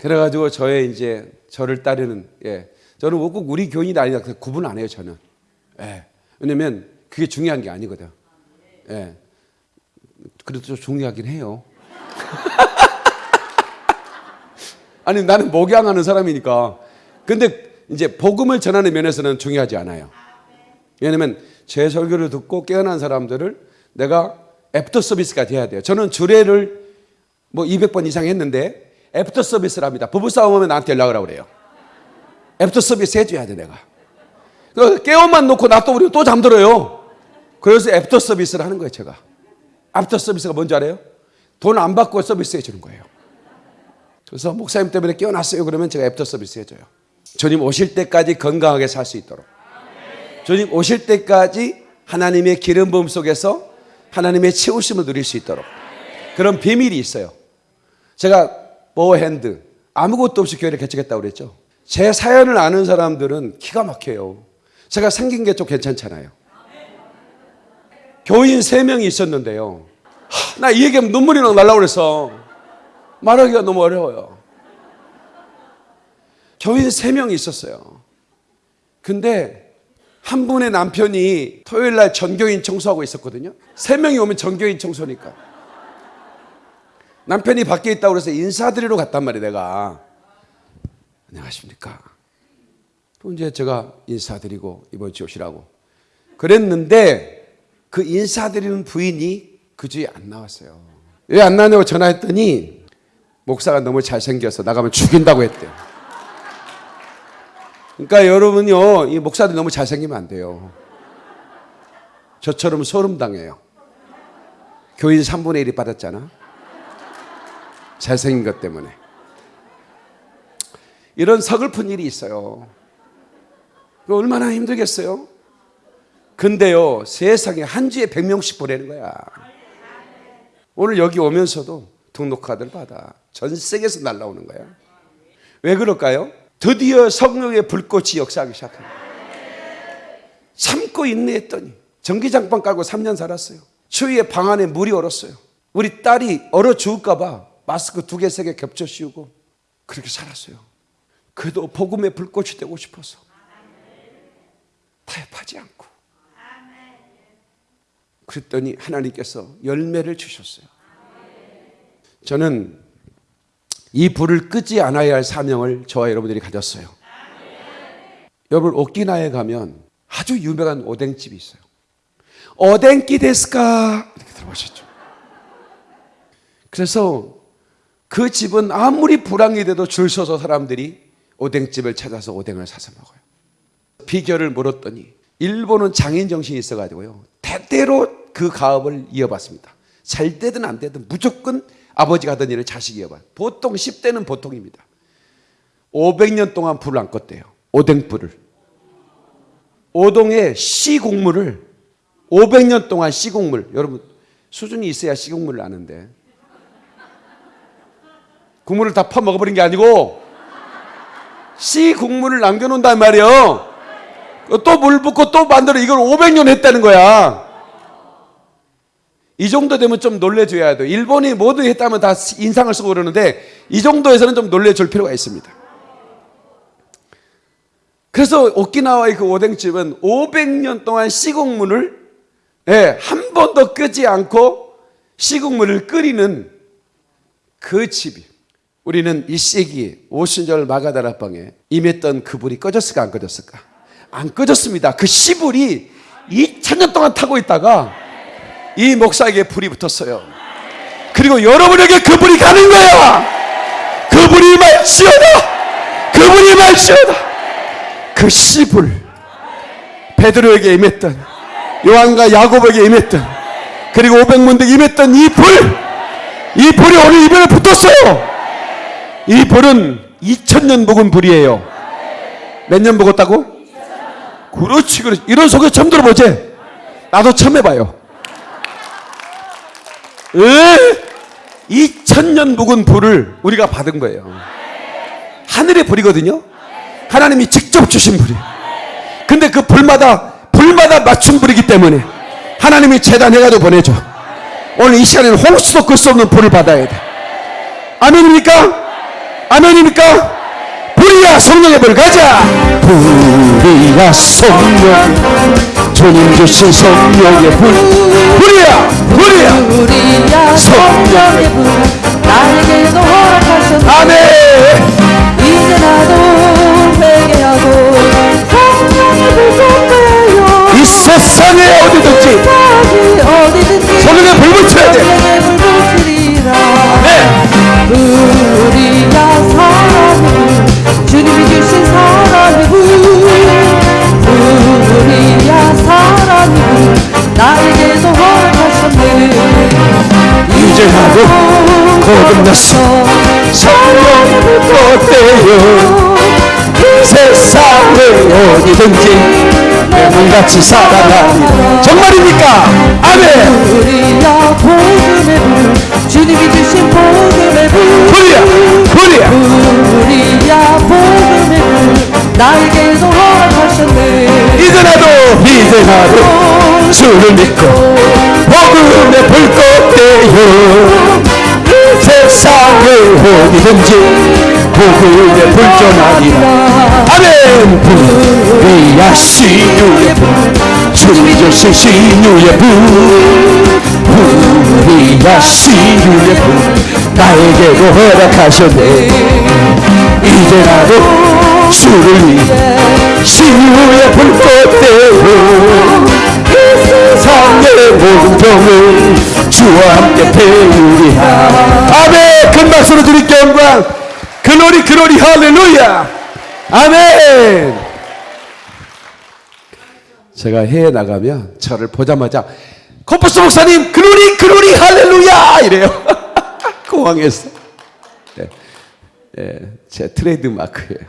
그래가지고 저의 이제 저를 따르는 예 저는 꼭 우리 교인이 아니다 그 구분 안 해요 저는. 예. 왜냐면 그게 중요한 게 아니거든. 예. 그래도 좀 중요하긴 해요 아니 나는 목양하는 사람이니까. 근데 이제 복음을 전하는 면에서는 중요하지 않아요. 왜냐면 제 설교를 듣고 깨어난 사람들을 내가 애프터 서비스가 돼야 돼요. 저는 주례를 뭐 200번 이상 했는데 애프터 서비스를 합니다. 부부싸움 하면 나한테 연락을 하고 그래요. 애프터 서비스 해줘야 돼 내가. 그 깨워만 놓고 놔둬버리면 또 잠들어요. 그래서 애프터 서비스를 하는 거예요 제가. 애프터 서비스가 뭔지 알아요? 돈 안 받고 서비스 해주는 거예요 그래서 목사님 때문에 깨어났어요. 그러면 제가 애프터 서비스 해줘요. 주님 오실 때까지 건강하게 살 수 있도록. 주님 오실 때까지 하나님의 기름 부음 속에서 하나님의 채우심을 누릴 수 있도록. 그런 비밀이 있어요. 제가 보핸드 아무것도 없이 교회를 개척했다고 그랬죠. 제 사연을 아는 사람들은 기가 막혀요. 제가 생긴 게 좀 괜찮잖아요. 교인 3명이 있었는데요. 나이 얘기하면 눈물이 막 날라고 그래서 말하기가 너무 어려워요 교인 3명이 있었어요 근데 한 분의 남편이 토요일 날 전교인 청소하고 있었거든요. 세 명이 오면 전교인 청소니까. 남편이 밖에 있다고 그래서 인사드리러 갔단 말이에요, 내가. 안녕하십니까. 또 이제 제가 인사드리고 이번 주 오시라고. 그랬는데 그 인사드리는 부인이 그 주에 안 나왔어요. 왜 안 나냐고 전화했더니 목사가 너무 잘생겨서 나가면 죽인다고 했대요. 그러니까 여러분요, 이 목사들이 너무 잘생기면 안 돼요. 저처럼 소름 당해요. 교인 3분의 1이 받았잖아. 잘생긴 것 때문에. 이런 서글픈 일이 있어요. 얼마나 힘들겠어요? 근데요, 세상에 한 주에 100명씩 보내는 거야. 오늘 여기 오면서도 등록카드를 받아. 전 세계에서 날라오는 거야. 왜 그럴까요? 드디어 성령의 불꽃이 역사하기 시작합니다. 참고 인내했더니 전기장판 깔고 3년 살았어요. 추위에 방 안에 물이 얼었어요. 우리 딸이 얼어 죽을까 봐 마스크 두 개, 세 개 겹쳐 씌우고 그렇게 살았어요. 그래도 복음의 불꽃이 되고 싶어서 타협하지 않고 그랬더니 하나님께서 열매를 주셨어요. 저는 이 불을 끄지 않아야 할 사명을 저와 여러분들이 가졌어요. 여러분 오키나에 가면 아주 유명한 오뎅집이 있어요. 오뎅기 데스까 이렇게 들어보셨죠? 그래서 그 집은 아무리 불황이 돼도 줄 서서 사람들이 오뎅집을 찾아서 오뎅을 사서 먹어요. 비결을 물었더니 일본은 장인 정신이 있어가지고요. 대대로 그 가업을 이어봤습니다. 잘 되든 안 되든 무조건 아버지가 하던 일을 자식이 이어봐. 보통 10대는 보통입니다. 500년 동안 불을 안 껐대요. 오뎅불을. 오동에 씨국물을 500년 동안 씨국물. 여러분 수준이 있어야 씨국물을 아는데. 국물을 다 퍼먹어버린 게 아니고 씨국물을 남겨놓는단 말이에요. 또 물 붓고 또 만들어 이걸 500년 했다는 거야. 이 정도 되면 좀 놀래줘야 돼요. 일본이 모두 했다면 다 인상을 쓰고 그러는데 이 정도에서는 좀 놀래줄 필요가 있습니다. 그래서 오키나와의 그 오뎅집은 500년 동안 시국물을 예, 한 번도 끄지 않고 시국물을 끓이는 그 집이 우리는 이 시기에 오순절 마가다라방에 임했던 그 불이 꺼졌을까 안 꺼졌을까? 안 꺼졌습니다. 그 시불이 2000년 동안 타고 있다가 이 목사에게 불이 붙었어요. 그리고 여러분에게 그 불이 가는 거야. 그 불이 말지어다. 그 불이 말지어다. 그 시불 베드로에게 임했던 요한과 야곱에게 임했던 그리고 500문들 임했던 이 불, 이 불이 오늘 이별에 붙었어요. 이 불은 2000년 묵은 불이에요. 몇 년 묵었다고? 그렇지, 그렇지. 이런 소개 처음 들어보지? 나도 처음 해봐요. 에? 2000년 묵은 불을 우리가 받은 거예요. 하늘의 불이거든요. 하나님이 직접 주신 불이에요. 근데 그 불마다 불마다 맞춘 불이기 때문에 하나님이 재단해가지고 보내줘. 오늘 이 시간에는 홍수도 끌 수 없는 불을 받아야 돼. 아멘입니까? 아멘입니까? 불이야 성령의 불 가자. 불이야 성령 주님 주신 성령의 불. 불이야 불이야. 우리야 성령의 불. 나에게도 허락하셨네. 아멘. 이제 나도 회개하고 성령의 불 쏟아요? 이 세상에 어디든지. 성령의 불 붙여야 돼. 성령의 불 붙이리라. 네. 우리야 사랑의 불 주님이 주신 사랑의 불 우리야 사랑의 불 나에게도 허락하셨네. 이제 나도 거듭났어. 성령의 불 뻗대요? 세상에 어디든지 내 몸같이 살아가리라 정말입니까? 아멘. 우리야 복음의 불 주님이 주신 복음의 불 불이야. 우리야 복음의 불 나에게도 허락하셨네. 이제 나도 이제 나도 주를 믿고 복음의 불 껐대요. 세상에 어디든지 복음의 불 전하리라. 아멘. 불이야 신유의 불 주님이 주신 신유의 불. 불이야 신유의 불 나에게도 허락하셨네. 이제 나도 주를 위해 신유의 불 껐대요 이 세상의 모든 병을 주와 함께 태우리라 아멘. 큰 박수로 드릴게 영광 glory glory 할렐루야. 아멘. 제가 해외 나가면 저를 보자마자 코퍼스 목사님 glory glory 할렐루야! 이래요 공항에서 네. 예, 제 트레이드 마크예요.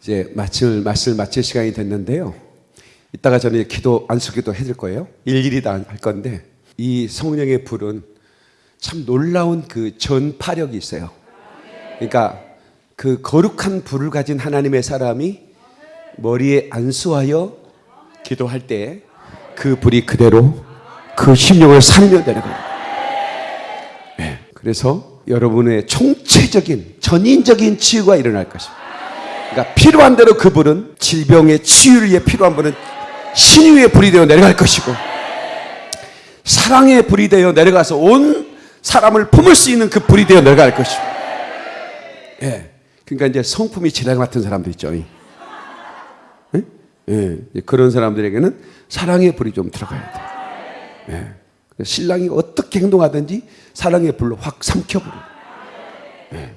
이제 마칠 말씀 마칠 시간이 됐는데요. 이따가 저는 기도 안수기도 해줄 거예요. 일일이 다 할 건데 이 성령의 불은 참 놀라운 그 전파력이 있어요. 그러니까 그 거룩한 불을 가진 하나님의 사람이 머리에 안수하여 기도할 때 그 불이 그대로 그 심령을 살려 내려가요. 예, 그래서 여러분의 총체적인 전인적인 치유가 일어날 것입니다. 그러니까 필요한 대로 그 불은 질병의 치유를 위해 필요한 불은 신유의 불이 되어 내려갈 것이고 사랑의 불이 되어 내려가서 온 사람을 품을 수 있는 그 불이 되어 내려갈 것이고 예. 그러니까 이제 성품이 지랑 같은 사람들 있죠. 예? 예. 그런 사람들에게는 사랑의 불이 좀 들어가야 돼. 예. 신랑이 어떻게 행동하든지 사랑의 불로 확 삼켜버려. 예.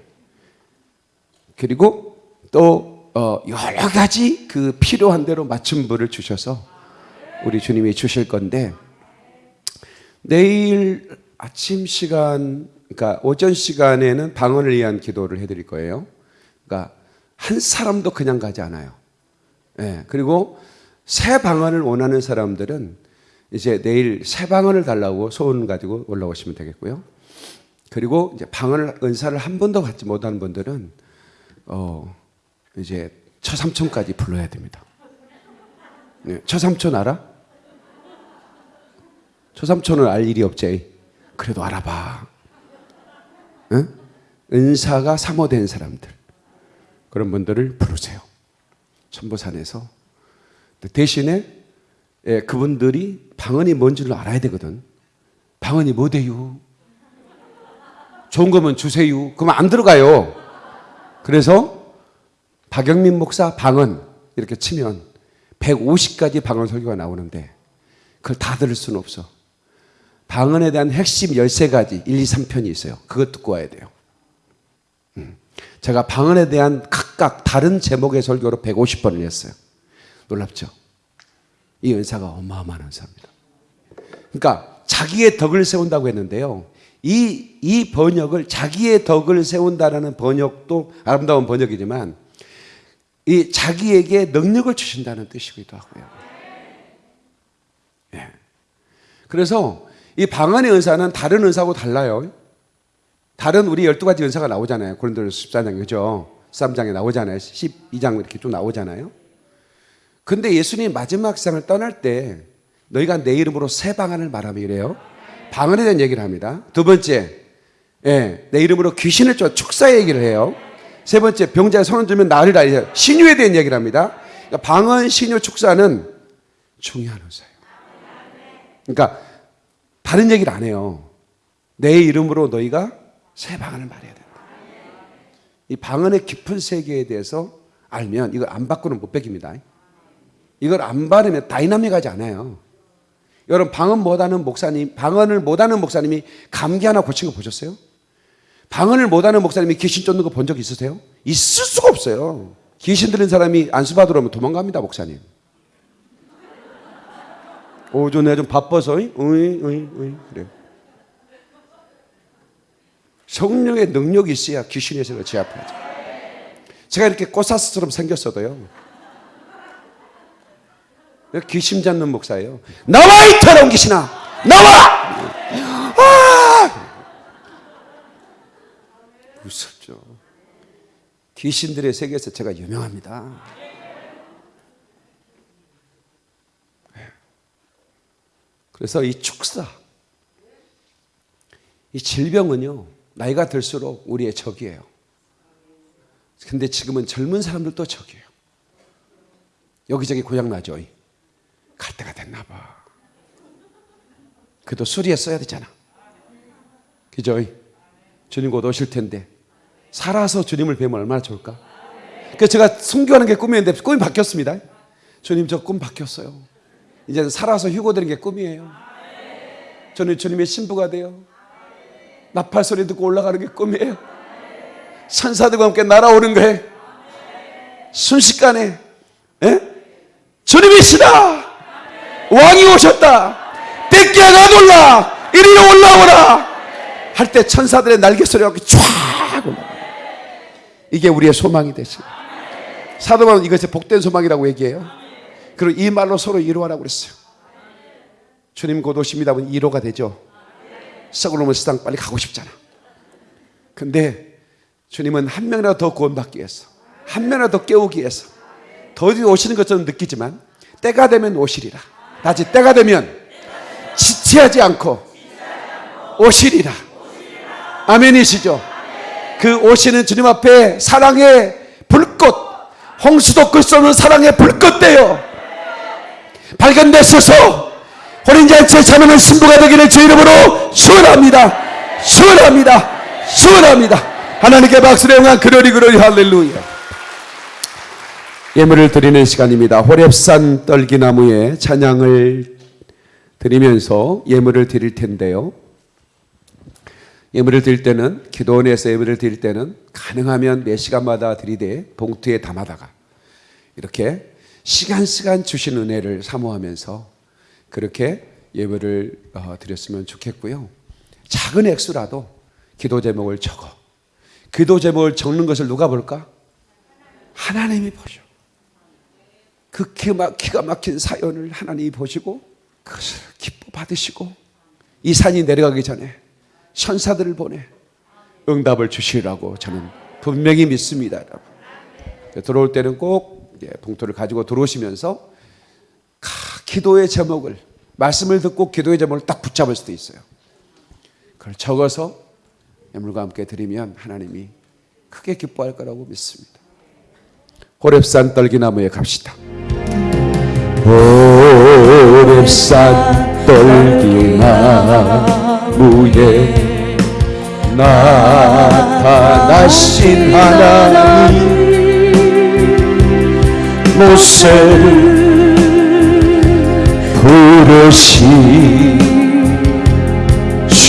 그리고 또 어, 여러 가지 그 필요한 대로 맞춤 불을 주셔서 우리 주님이 주실 건데 내일 아침 시간, 그러니까 오전 시간에는 방언을 위한 기도를 해드릴 거예요. 그러니까 한 사람도 그냥 가지 않아요. 예, 그리고 새 방언을 원하는 사람들은 이제 내일 새 방언을 달라고 소원 가지고 올라오시면 되겠고요. 그리고 이제 방언을 은사를 한 번도 받지 못한 분들은 어 이제 처삼촌까지 불러야 됩니다. 네, 처삼촌 알아? 처삼촌은 알 일이 없지. 그래도 알아봐. 응? 은사가 사모된 사람들 그런 분들을 부르세요. 천보산에서. 근데 대신에 예, 그분들이 방언이 뭔지를 알아야 되거든. 방언이 뭐대요? 좋은 거면 주세요. 그러면 안 들어가요. 그래서 박영민 목사 방언 이렇게 치면 150가지 방언 설교가 나오는데 그걸 다 들을 수는 없어. 방언에 대한 핵심 13가지 1, 2, 3편이 있어요. 그것 듣고 와야 돼요. 음. 제가 방언에 대한 각각 다른 제목의 설교로 150번을 했어요. 놀랍죠? 이 은사가 어마어마한 은사입니다. 그러니까 자기의 덕을 세운다고 했는데요. 이, 이 번역을 자기의 덕을 세운다라는 번역도 아름다운 번역이지만 이 자기에게 능력을 주신다는 뜻이기도 하고요. 예. 그래서 이 방언의 은사는 다른 은사하고 달라요. 다른 우리 12가지 은사가 나오잖아요. 고린도서 14장 그죠? 13장에 나오잖아요. 12장 이렇게 좀 나오잖아요. 근데 예수님 마지막 세상을 떠날 때 너희가 내 이름으로 새 방언을 말하며 이래요. 방언에 대한 얘기를 합니다. 두 번째, 예, 내 이름으로 귀신을 쫓아 축사의 얘기를 해요. 세 번째, 병자에 손을 들면 나를 알려 신유에 대한 얘기를 합니다. 그러니까 방언, 신유, 축사는 중요한 은사예요. 그러니까 다른 얘기를 안 해요. 내 이름으로 너희가 새 방언을 말해야 된다. 이 방언의 깊은 세계에 대해서 알면 이걸 안 받고는 못 베깁니다. 이걸 안 바르면 다이나믹하지 않아요. 여러분 방언 못하는 목사님, 방언을 못하는 목사님이 감기 하나 고친 거 보셨어요? 방언을 못하는 목사님이 귀신 쫓는 거 본 적 있으세요? 있을 수가 없어요. 귀신 들린 사람이 안수 받으러 오면 도망갑니다, 목사님. 오전에 좀 바빠서, 으이, 으이, 으이, 그래요. 성령의 능력이 있어야 귀신에서 제압하죠. 제가 이렇게 꼬사스처럼 생겼어도요. 귀신 잡는 목사예요. 나와 이 더러운 귀신아! 나와! 아! 무섭죠. 귀신들의 세계에서 제가 유명합니다. 그래서 이 축사, 이 질병은요, 나이가 들수록 우리의 적이에요. 근데 지금은 젊은 사람들도 적이에요. 여기저기 고장나죠. 갈 때가 됐나 봐. 그래도 수리했어야 되잖아. 그죠? 주님 곧 오실 텐데. 살아서 주님을 뵈면 얼마나 좋을까? 그래서 제가 순교하는 게 꿈이었는데 꿈이 바뀌었습니다. 주님 저 꿈 바뀌었어요. 이제 살아서 휴고되는 게 꿈이에요. 저는 주님의 신부가 돼요. 나팔 소리 듣고 올라가는 게 꿈이에요. 천사들과 함께 날아오는 거예요. 순식간에 예? 주님이시다. 왕이 오셨다. 떼끼야가 놀라. 이리 올라오라. 할 때 천사들의 날개 소리가 쫙 올라. 이게 우리의 소망이 되시. 사도 바울은 이것이 복된 소망이라고 얘기해요. 그리고 이 말로 서로 이루하라고 그랬어요. 주님 곧 오십니다. 하면 이로가 되죠. 썩어놓은 세상 빨리 가고 싶잖아. 근데 주님은 한 명이라도 더 구원받기 위해서, 한 명이라도 더 깨우기 위해서, 더디 오시는 것처럼 느끼지만, 때가 되면 오시리라. 다시 때가 되면 지체하지 않고 오시리라. 아멘이시죠? 그 오시는 주님 앞에 사랑의 불꽃, 홍수도 끌 수 없는 사랑의 불꽃대요. 발견됐어서 혼인잔치에 참여하는 신부가 되기를 주 이름으로 축원합니다. 축원합니다. 축원합니다. 하나님께 박수를 영한 그러리 그러리 할렐루야. 예물을 드리는 시간입니다. 호랩산 떨기나무에 찬양을 드리면서 예물을 드릴 텐데요. 예물을 드릴 때는 기도원에서 예물을 드릴 때는 가능하면 몇 시간마다 드리되 봉투에 담아다가 이렇게 시간 시간 주신 은혜를 사모하면서 그렇게 예물을 어, 드렸으면 좋겠고요. 작은 액수라도 기도 제목을 적어. 기도 제목을 적는 것을 누가 볼까? 하나님이 보죠. 그 기가, 막힌 사연을 하나님이 보시고 그것을 기뻐 받으시고 이 산이 내려가기 전에 천사들을 보내 응답을 주시라고 저는 분명히 믿습니다. 여러분. 들어올 때는 꼭 예, 봉투를 가지고 들어오시면서 기도의 제목을 말씀을 듣고 기도의 제목을 딱 붙잡을 수도 있어요. 그걸 적어서 예물과 함께 드리면 하나님이 크게 기뻐할 거라고 믿습니다. 호랩산 떨기나무에 갑시다. 호랩산 떨기나무에 나타나신 하나님 모세를 부르신 주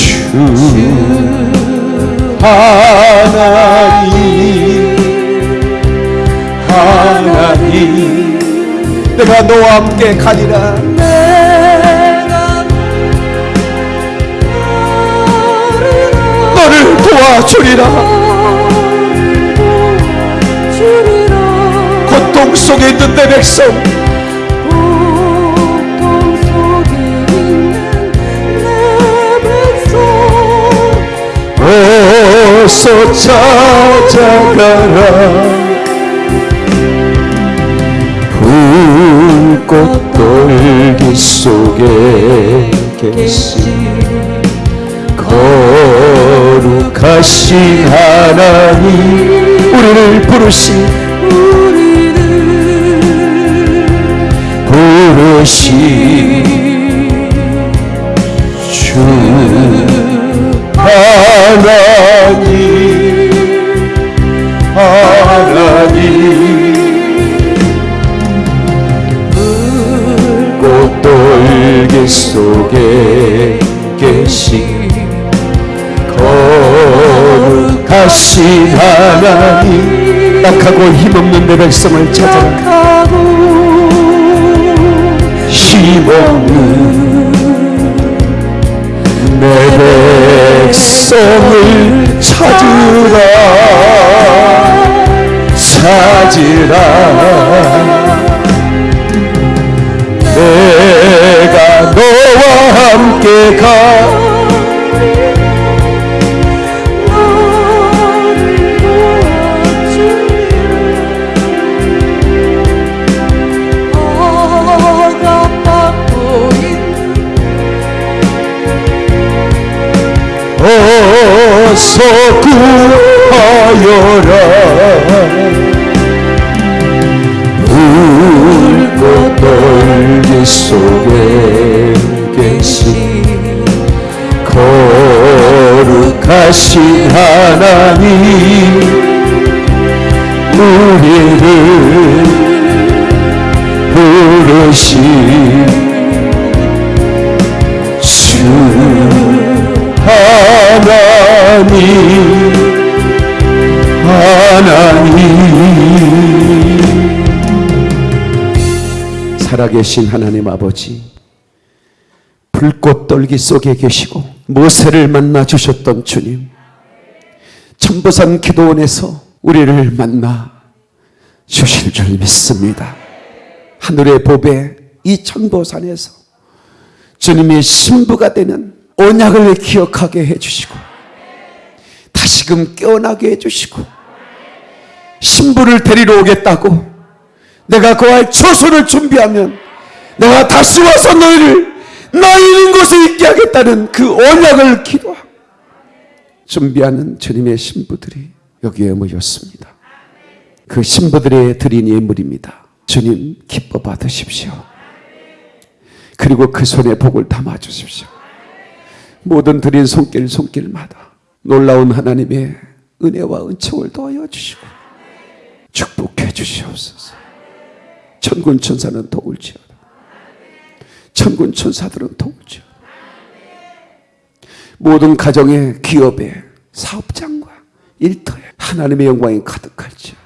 하나님 하나님 내가 너와 함께 가리라. 너를 도와주리라. 고통 속에 있는 내 백성. 어서 찾아가라 불꽃 돌기 속에 계신 거룩하신 하나님 우리를 부르신 부르신 주 하나님 하나님 꽃돌기 속에 계신 거룩하신 하나님. 낙하고 힘없는 내 백성을 찾아라 힘없는 내 백성을 찾으라. 찾으라. 내가 너와 함께 가. 어서 구하여라. 불꽃 떨기 속에 계신 거룩하신 하나님 우리를 부르신 주 하나님 하나님. 살아계신 하나님 아버지 불꽃 떨기 속에 계시고 모세를 만나 주셨던 주님 천부산 기도원에서 우리를 만나 주실 줄 믿습니다. 하늘의 법에 이 천보산에서 주님의 신부가 되는 언약을 기억하게 해주시고 다시금 깨어나게 해주시고 신부를 데리러 오겠다고 내가 거할 처소를 준비하면 내가 다시 와서 너희를 나 있는 곳에 있게 하겠다는 그 언약을 기도하고 준비하는 주님의 신부들이 여기에 모였습니다. 그 신부들의 드린 예물입니다. 주님 기뻐 받으십시오. 그리고 그 손에 복을 담아 주십시오. 모든 드린 손길 손길마다 놀라운 하나님의 은혜와 은총을 더하여 주시고 축복해 주시옵소서. 천군 천사는 도울지어다. 천군 천사들은 도울지어다. 모든 가정의 기업에 사업장과 일터에 하나님의 영광이 가득할지어다.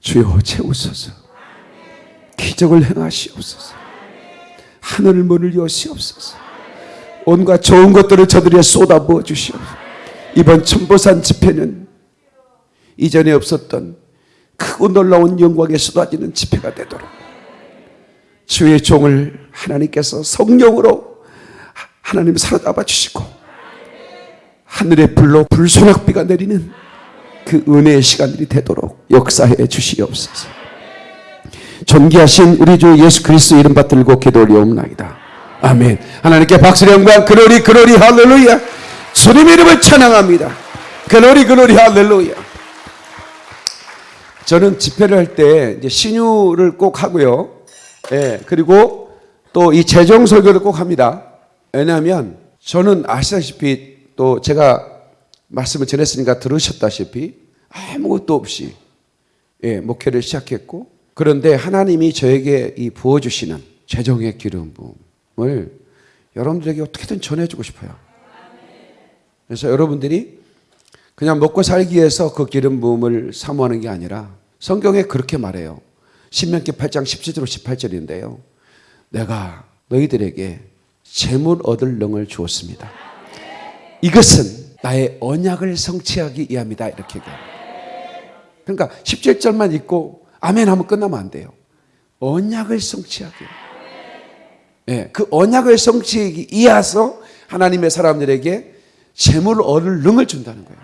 주여 채우소서. 기적을 행하시옵소서. 하늘 문을 여시옵소서. 온갖 좋은 것들을 저들에게 쏟아부어 주시옵소서. 이번 천보산 집회는 이전에 없었던 크고 놀라운 영광에 쏟아지는 집회가 되도록 주의 종을 하나님께서 성령으로 하나님 사로잡아 주시고 하늘의 불로 불소낙비가 내리는 그 은혜의 시간들이 되도록 역사해 주시옵소서. 존귀하신 우리 주 예수 그리스도 이름 받들고 기도 올리옵나이다. 아멘. 하나님께 박수의 영광, 그로리, 그로리, 할렐루야. 주님 이름을 찬양합니다. 그로리, 그로리, 할렐루야. 자, 저는 집회를 할 때 이제 신유를 꼭 하고요. 예, 그리고 또 이 재정 설교를 꼭 합니다. 왜냐하면 저는 아시다시피 또 제가 말씀을 전했으니까 들으셨다시피 아무것도 없이 예, 목회를 시작했고 그런데 하나님이 저에게 이 부어주시는 재정의 기름 부음을 여러분들에게 어떻게든 전해주고 싶어요. 그래서 여러분들이 그냥 먹고 살기 위해서 그 기름 부음을 사모하는 게 아니라 성경에 그렇게 말해요. 신명기 8장 17절 18절인데요. 내가 너희들에게 재물 얻을 능을 주었습니다. 이것은 나의 언약을 성취하기 위함이다 이렇게. 그러니까 17절만 읽고 아멘 하면 끝나면 안 돼요. 언약을 성취하기. 예, 그 언약을 성취하기 위해서 하나님의 사람들에게 재물 얻을 능을 준다는 거예요.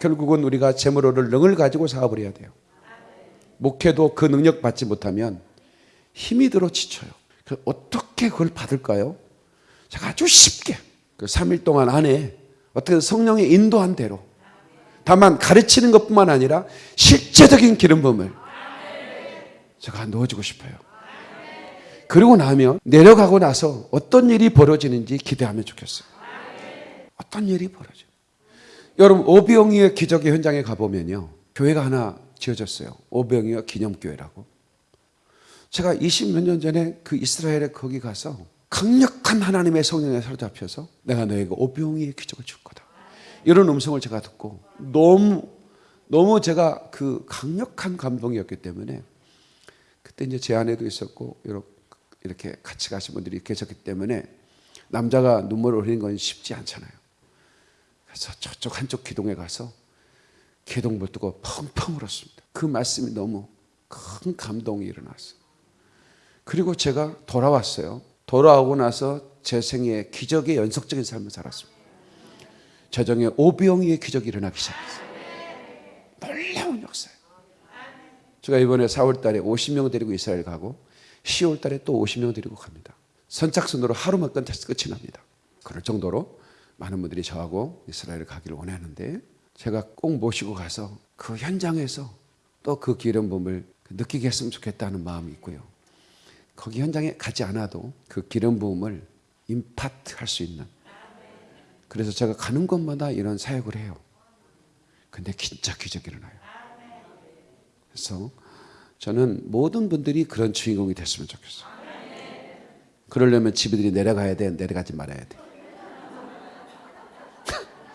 결국은 우리가 재물 얻을 능을 가지고 사업을 해야 돼요. 목회도 그 능력 받지 못하면 힘이 들어 지쳐요. 그 어떻게 그걸 받을까요? 제가 아주 쉽게 그 3일 동안 안에 어떻게 성령의 인도한 대로 다만 가르치는 것뿐만 아니라 실제적인 기름 부음을 제가 넣어주고 싶어요. 그리고 나면 내려가고 나서 어떤 일이 벌어지는지 기대하면 좋겠어요. 어떤 일이 벌어져. 여러분 오병이의 기적의 현장에 가보면요. 교회가 하나 지어졌어요. 오병이어 기념교회라고. 제가 20몇 년 전에 그 이스라엘에 거기 가서 강력한 하나님의 성령에 사로잡혀서 내가 너에게 오병이의 기적을 줄 거다. 이런 음성을 제가 듣고 너무 너무 제가 그 강력한 감동이었기 때문에 그때 이제 제 아내도 있었고 이렇게 이렇게 같이 가신 분들이 계셨기 때문에 남자가 눈물을 흘리는 건 쉽지 않잖아요. 그래서 저쪽 한쪽 기둥에 가서 기둥불 뜨고 펑펑 울었습니다. 그 말씀이 너무 큰 감동이 일어났어요. 그리고 제가 돌아왔어요. 돌아오고 나서 제 생에 기적의 연속적인 삶을 살았습니다. 재정에 오병이의 기적이 일어나기 시작했어요. 놀라운 역사예요. 제가 이번에 4월 달에 50명 데리고 이스라엘 가고 10월 달에 또 50명 데리고 갑니다. 선착순으로 하루만 끝, 끝이 납니다. 그럴 정도로 많은 분들이 저하고 이스라엘을 가기를 원하는데 제가 꼭 모시고 가서 그 현장에서 또 그 기름 부음을 느끼게 했으면 좋겠다는 마음이 있고요. 거기 현장에 가지 않아도 그 기름 부음을 임파트 할 수 있는 그래서 제가 가는 곳마다 이런 사역을 해요. 근데 진짜 기적이 일어나요. 그래서 저는 모든 분들이 그런 주인공이 됐으면 좋겠어요. 그러려면 집들이 내려가야 돼, 내려가지 말아야 돼.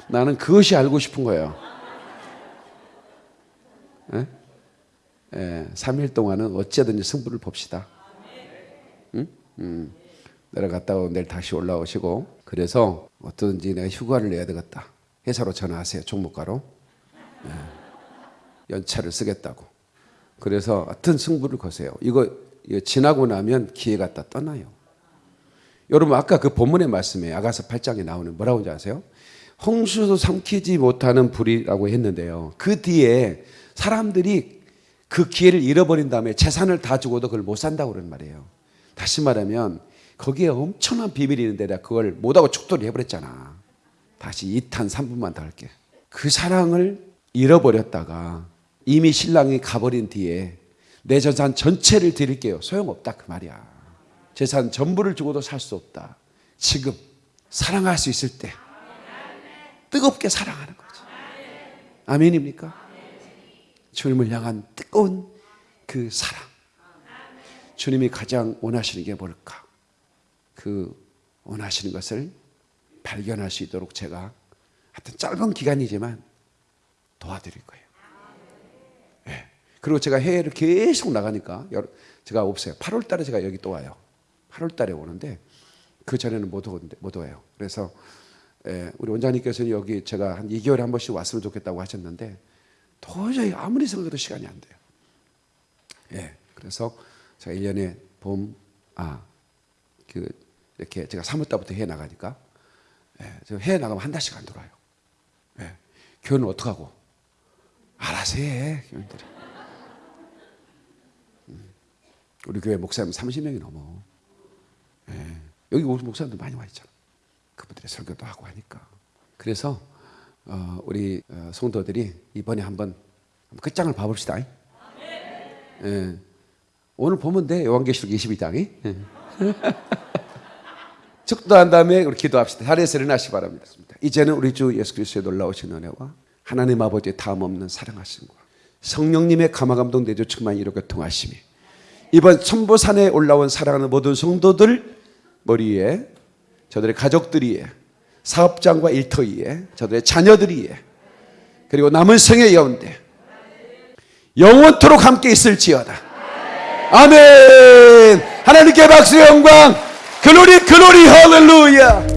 나는 그것이 알고 싶은 거예요. 예? 예, 3일 동안은 어찌하든지 승부를 봅시다. 응? 음, 내려갔다 오 내일 다시 올라오시고 그래서 어떤지 내가 휴가를 내야 되겠다. 회사로 전화하세요. 종목가로. 예, 연차를 쓰겠다고. 그래서 어떤 승부를 거세요. 이거, 이거 지나고 나면 기회가 다 떠나요. 여러분 아까 그 본문의 말씀에 아가서 8장에 나오는 뭐라고 하는지 아세요? 홍수도 삼키지 못하는 불이라고 했는데요. 그 뒤에 사람들이 그 기회를 잃어버린 다음에 재산을 다 주고도 그걸 못 산다고 그러는 말이에요. 다시 말하면 거기에 엄청난 비밀이 있는데 내가 그걸 못하고 축도를 해버렸잖아. 다시 2탄 3분만 더 할게. 그 사랑을 잃어버렸다가 이미 신랑이 가버린 뒤에 내 재산 전체를 드릴게요. 소용없다 그 말이야. 재산 전부를 주고도 살 수 없다. 지금 사랑할 수 있을 때 뜨겁게 사랑하는 거죠. 아멘입니까? 주님을 향한 뜨거운 그 사랑. 주님이 가장 원하시는 게 뭘까? 그 원하시는 것을 발견할 수 있도록 제가 하여튼 짧은 기간이지만 도와드릴 거예요. 네. 그리고 제가 해외를 계속 나가니까 제가 없어요. 8월 달에 제가 여기 또 와요. 8월 달에 오는데 그 전에는 못, 오는데, 못 와요. 그래서 예, 우리 원장님께서는 여기 제가 한 2개월에 한 번씩 왔으면 좋겠다고 하셨는데 도저히 아무리 생각해도 시간이 안 돼요. 예, 그래서 제가 1년에 봄, 아, 그, 이렇게 제가 3월달부터 해 나가니까 예, 해 나가면 한 달씩 안 돌아요. 예, 교회는 어떡하고? 알아서 해, 교인들이. 음, 우리 교회 목사님 30명이 넘어. 예, 여기 목사님들 많이 와 있잖아. 그분들의 설교도 하고 하니까. 그래서 어, 우리 어, 성도들이 이번에 한번 끝장을 봐봅시다. 예. 오늘 보면 돼. 요한계시록 22장. 예. 축도한 다음에 우리 기도합시다. 자리에서 일어나시 바랍니다. 이제는 우리 주 예수 그리스도의 놀라우신 은혜와 하나님 아버지의 다음 없는 사랑하심과 성령님의 감화감동 내주 충만 이루고 통하심이 이번 천보산에 올라온 사랑하는 모든 성도들 머리에 저들의 가족들이 에 사업장과 일터위에 저들의 자녀들이 에 그리고 남은 생의 가운데 영원토록 함께 있을지어다. 아멘. 하나님께 박수 영광. 글로리 글로리 할렐루야.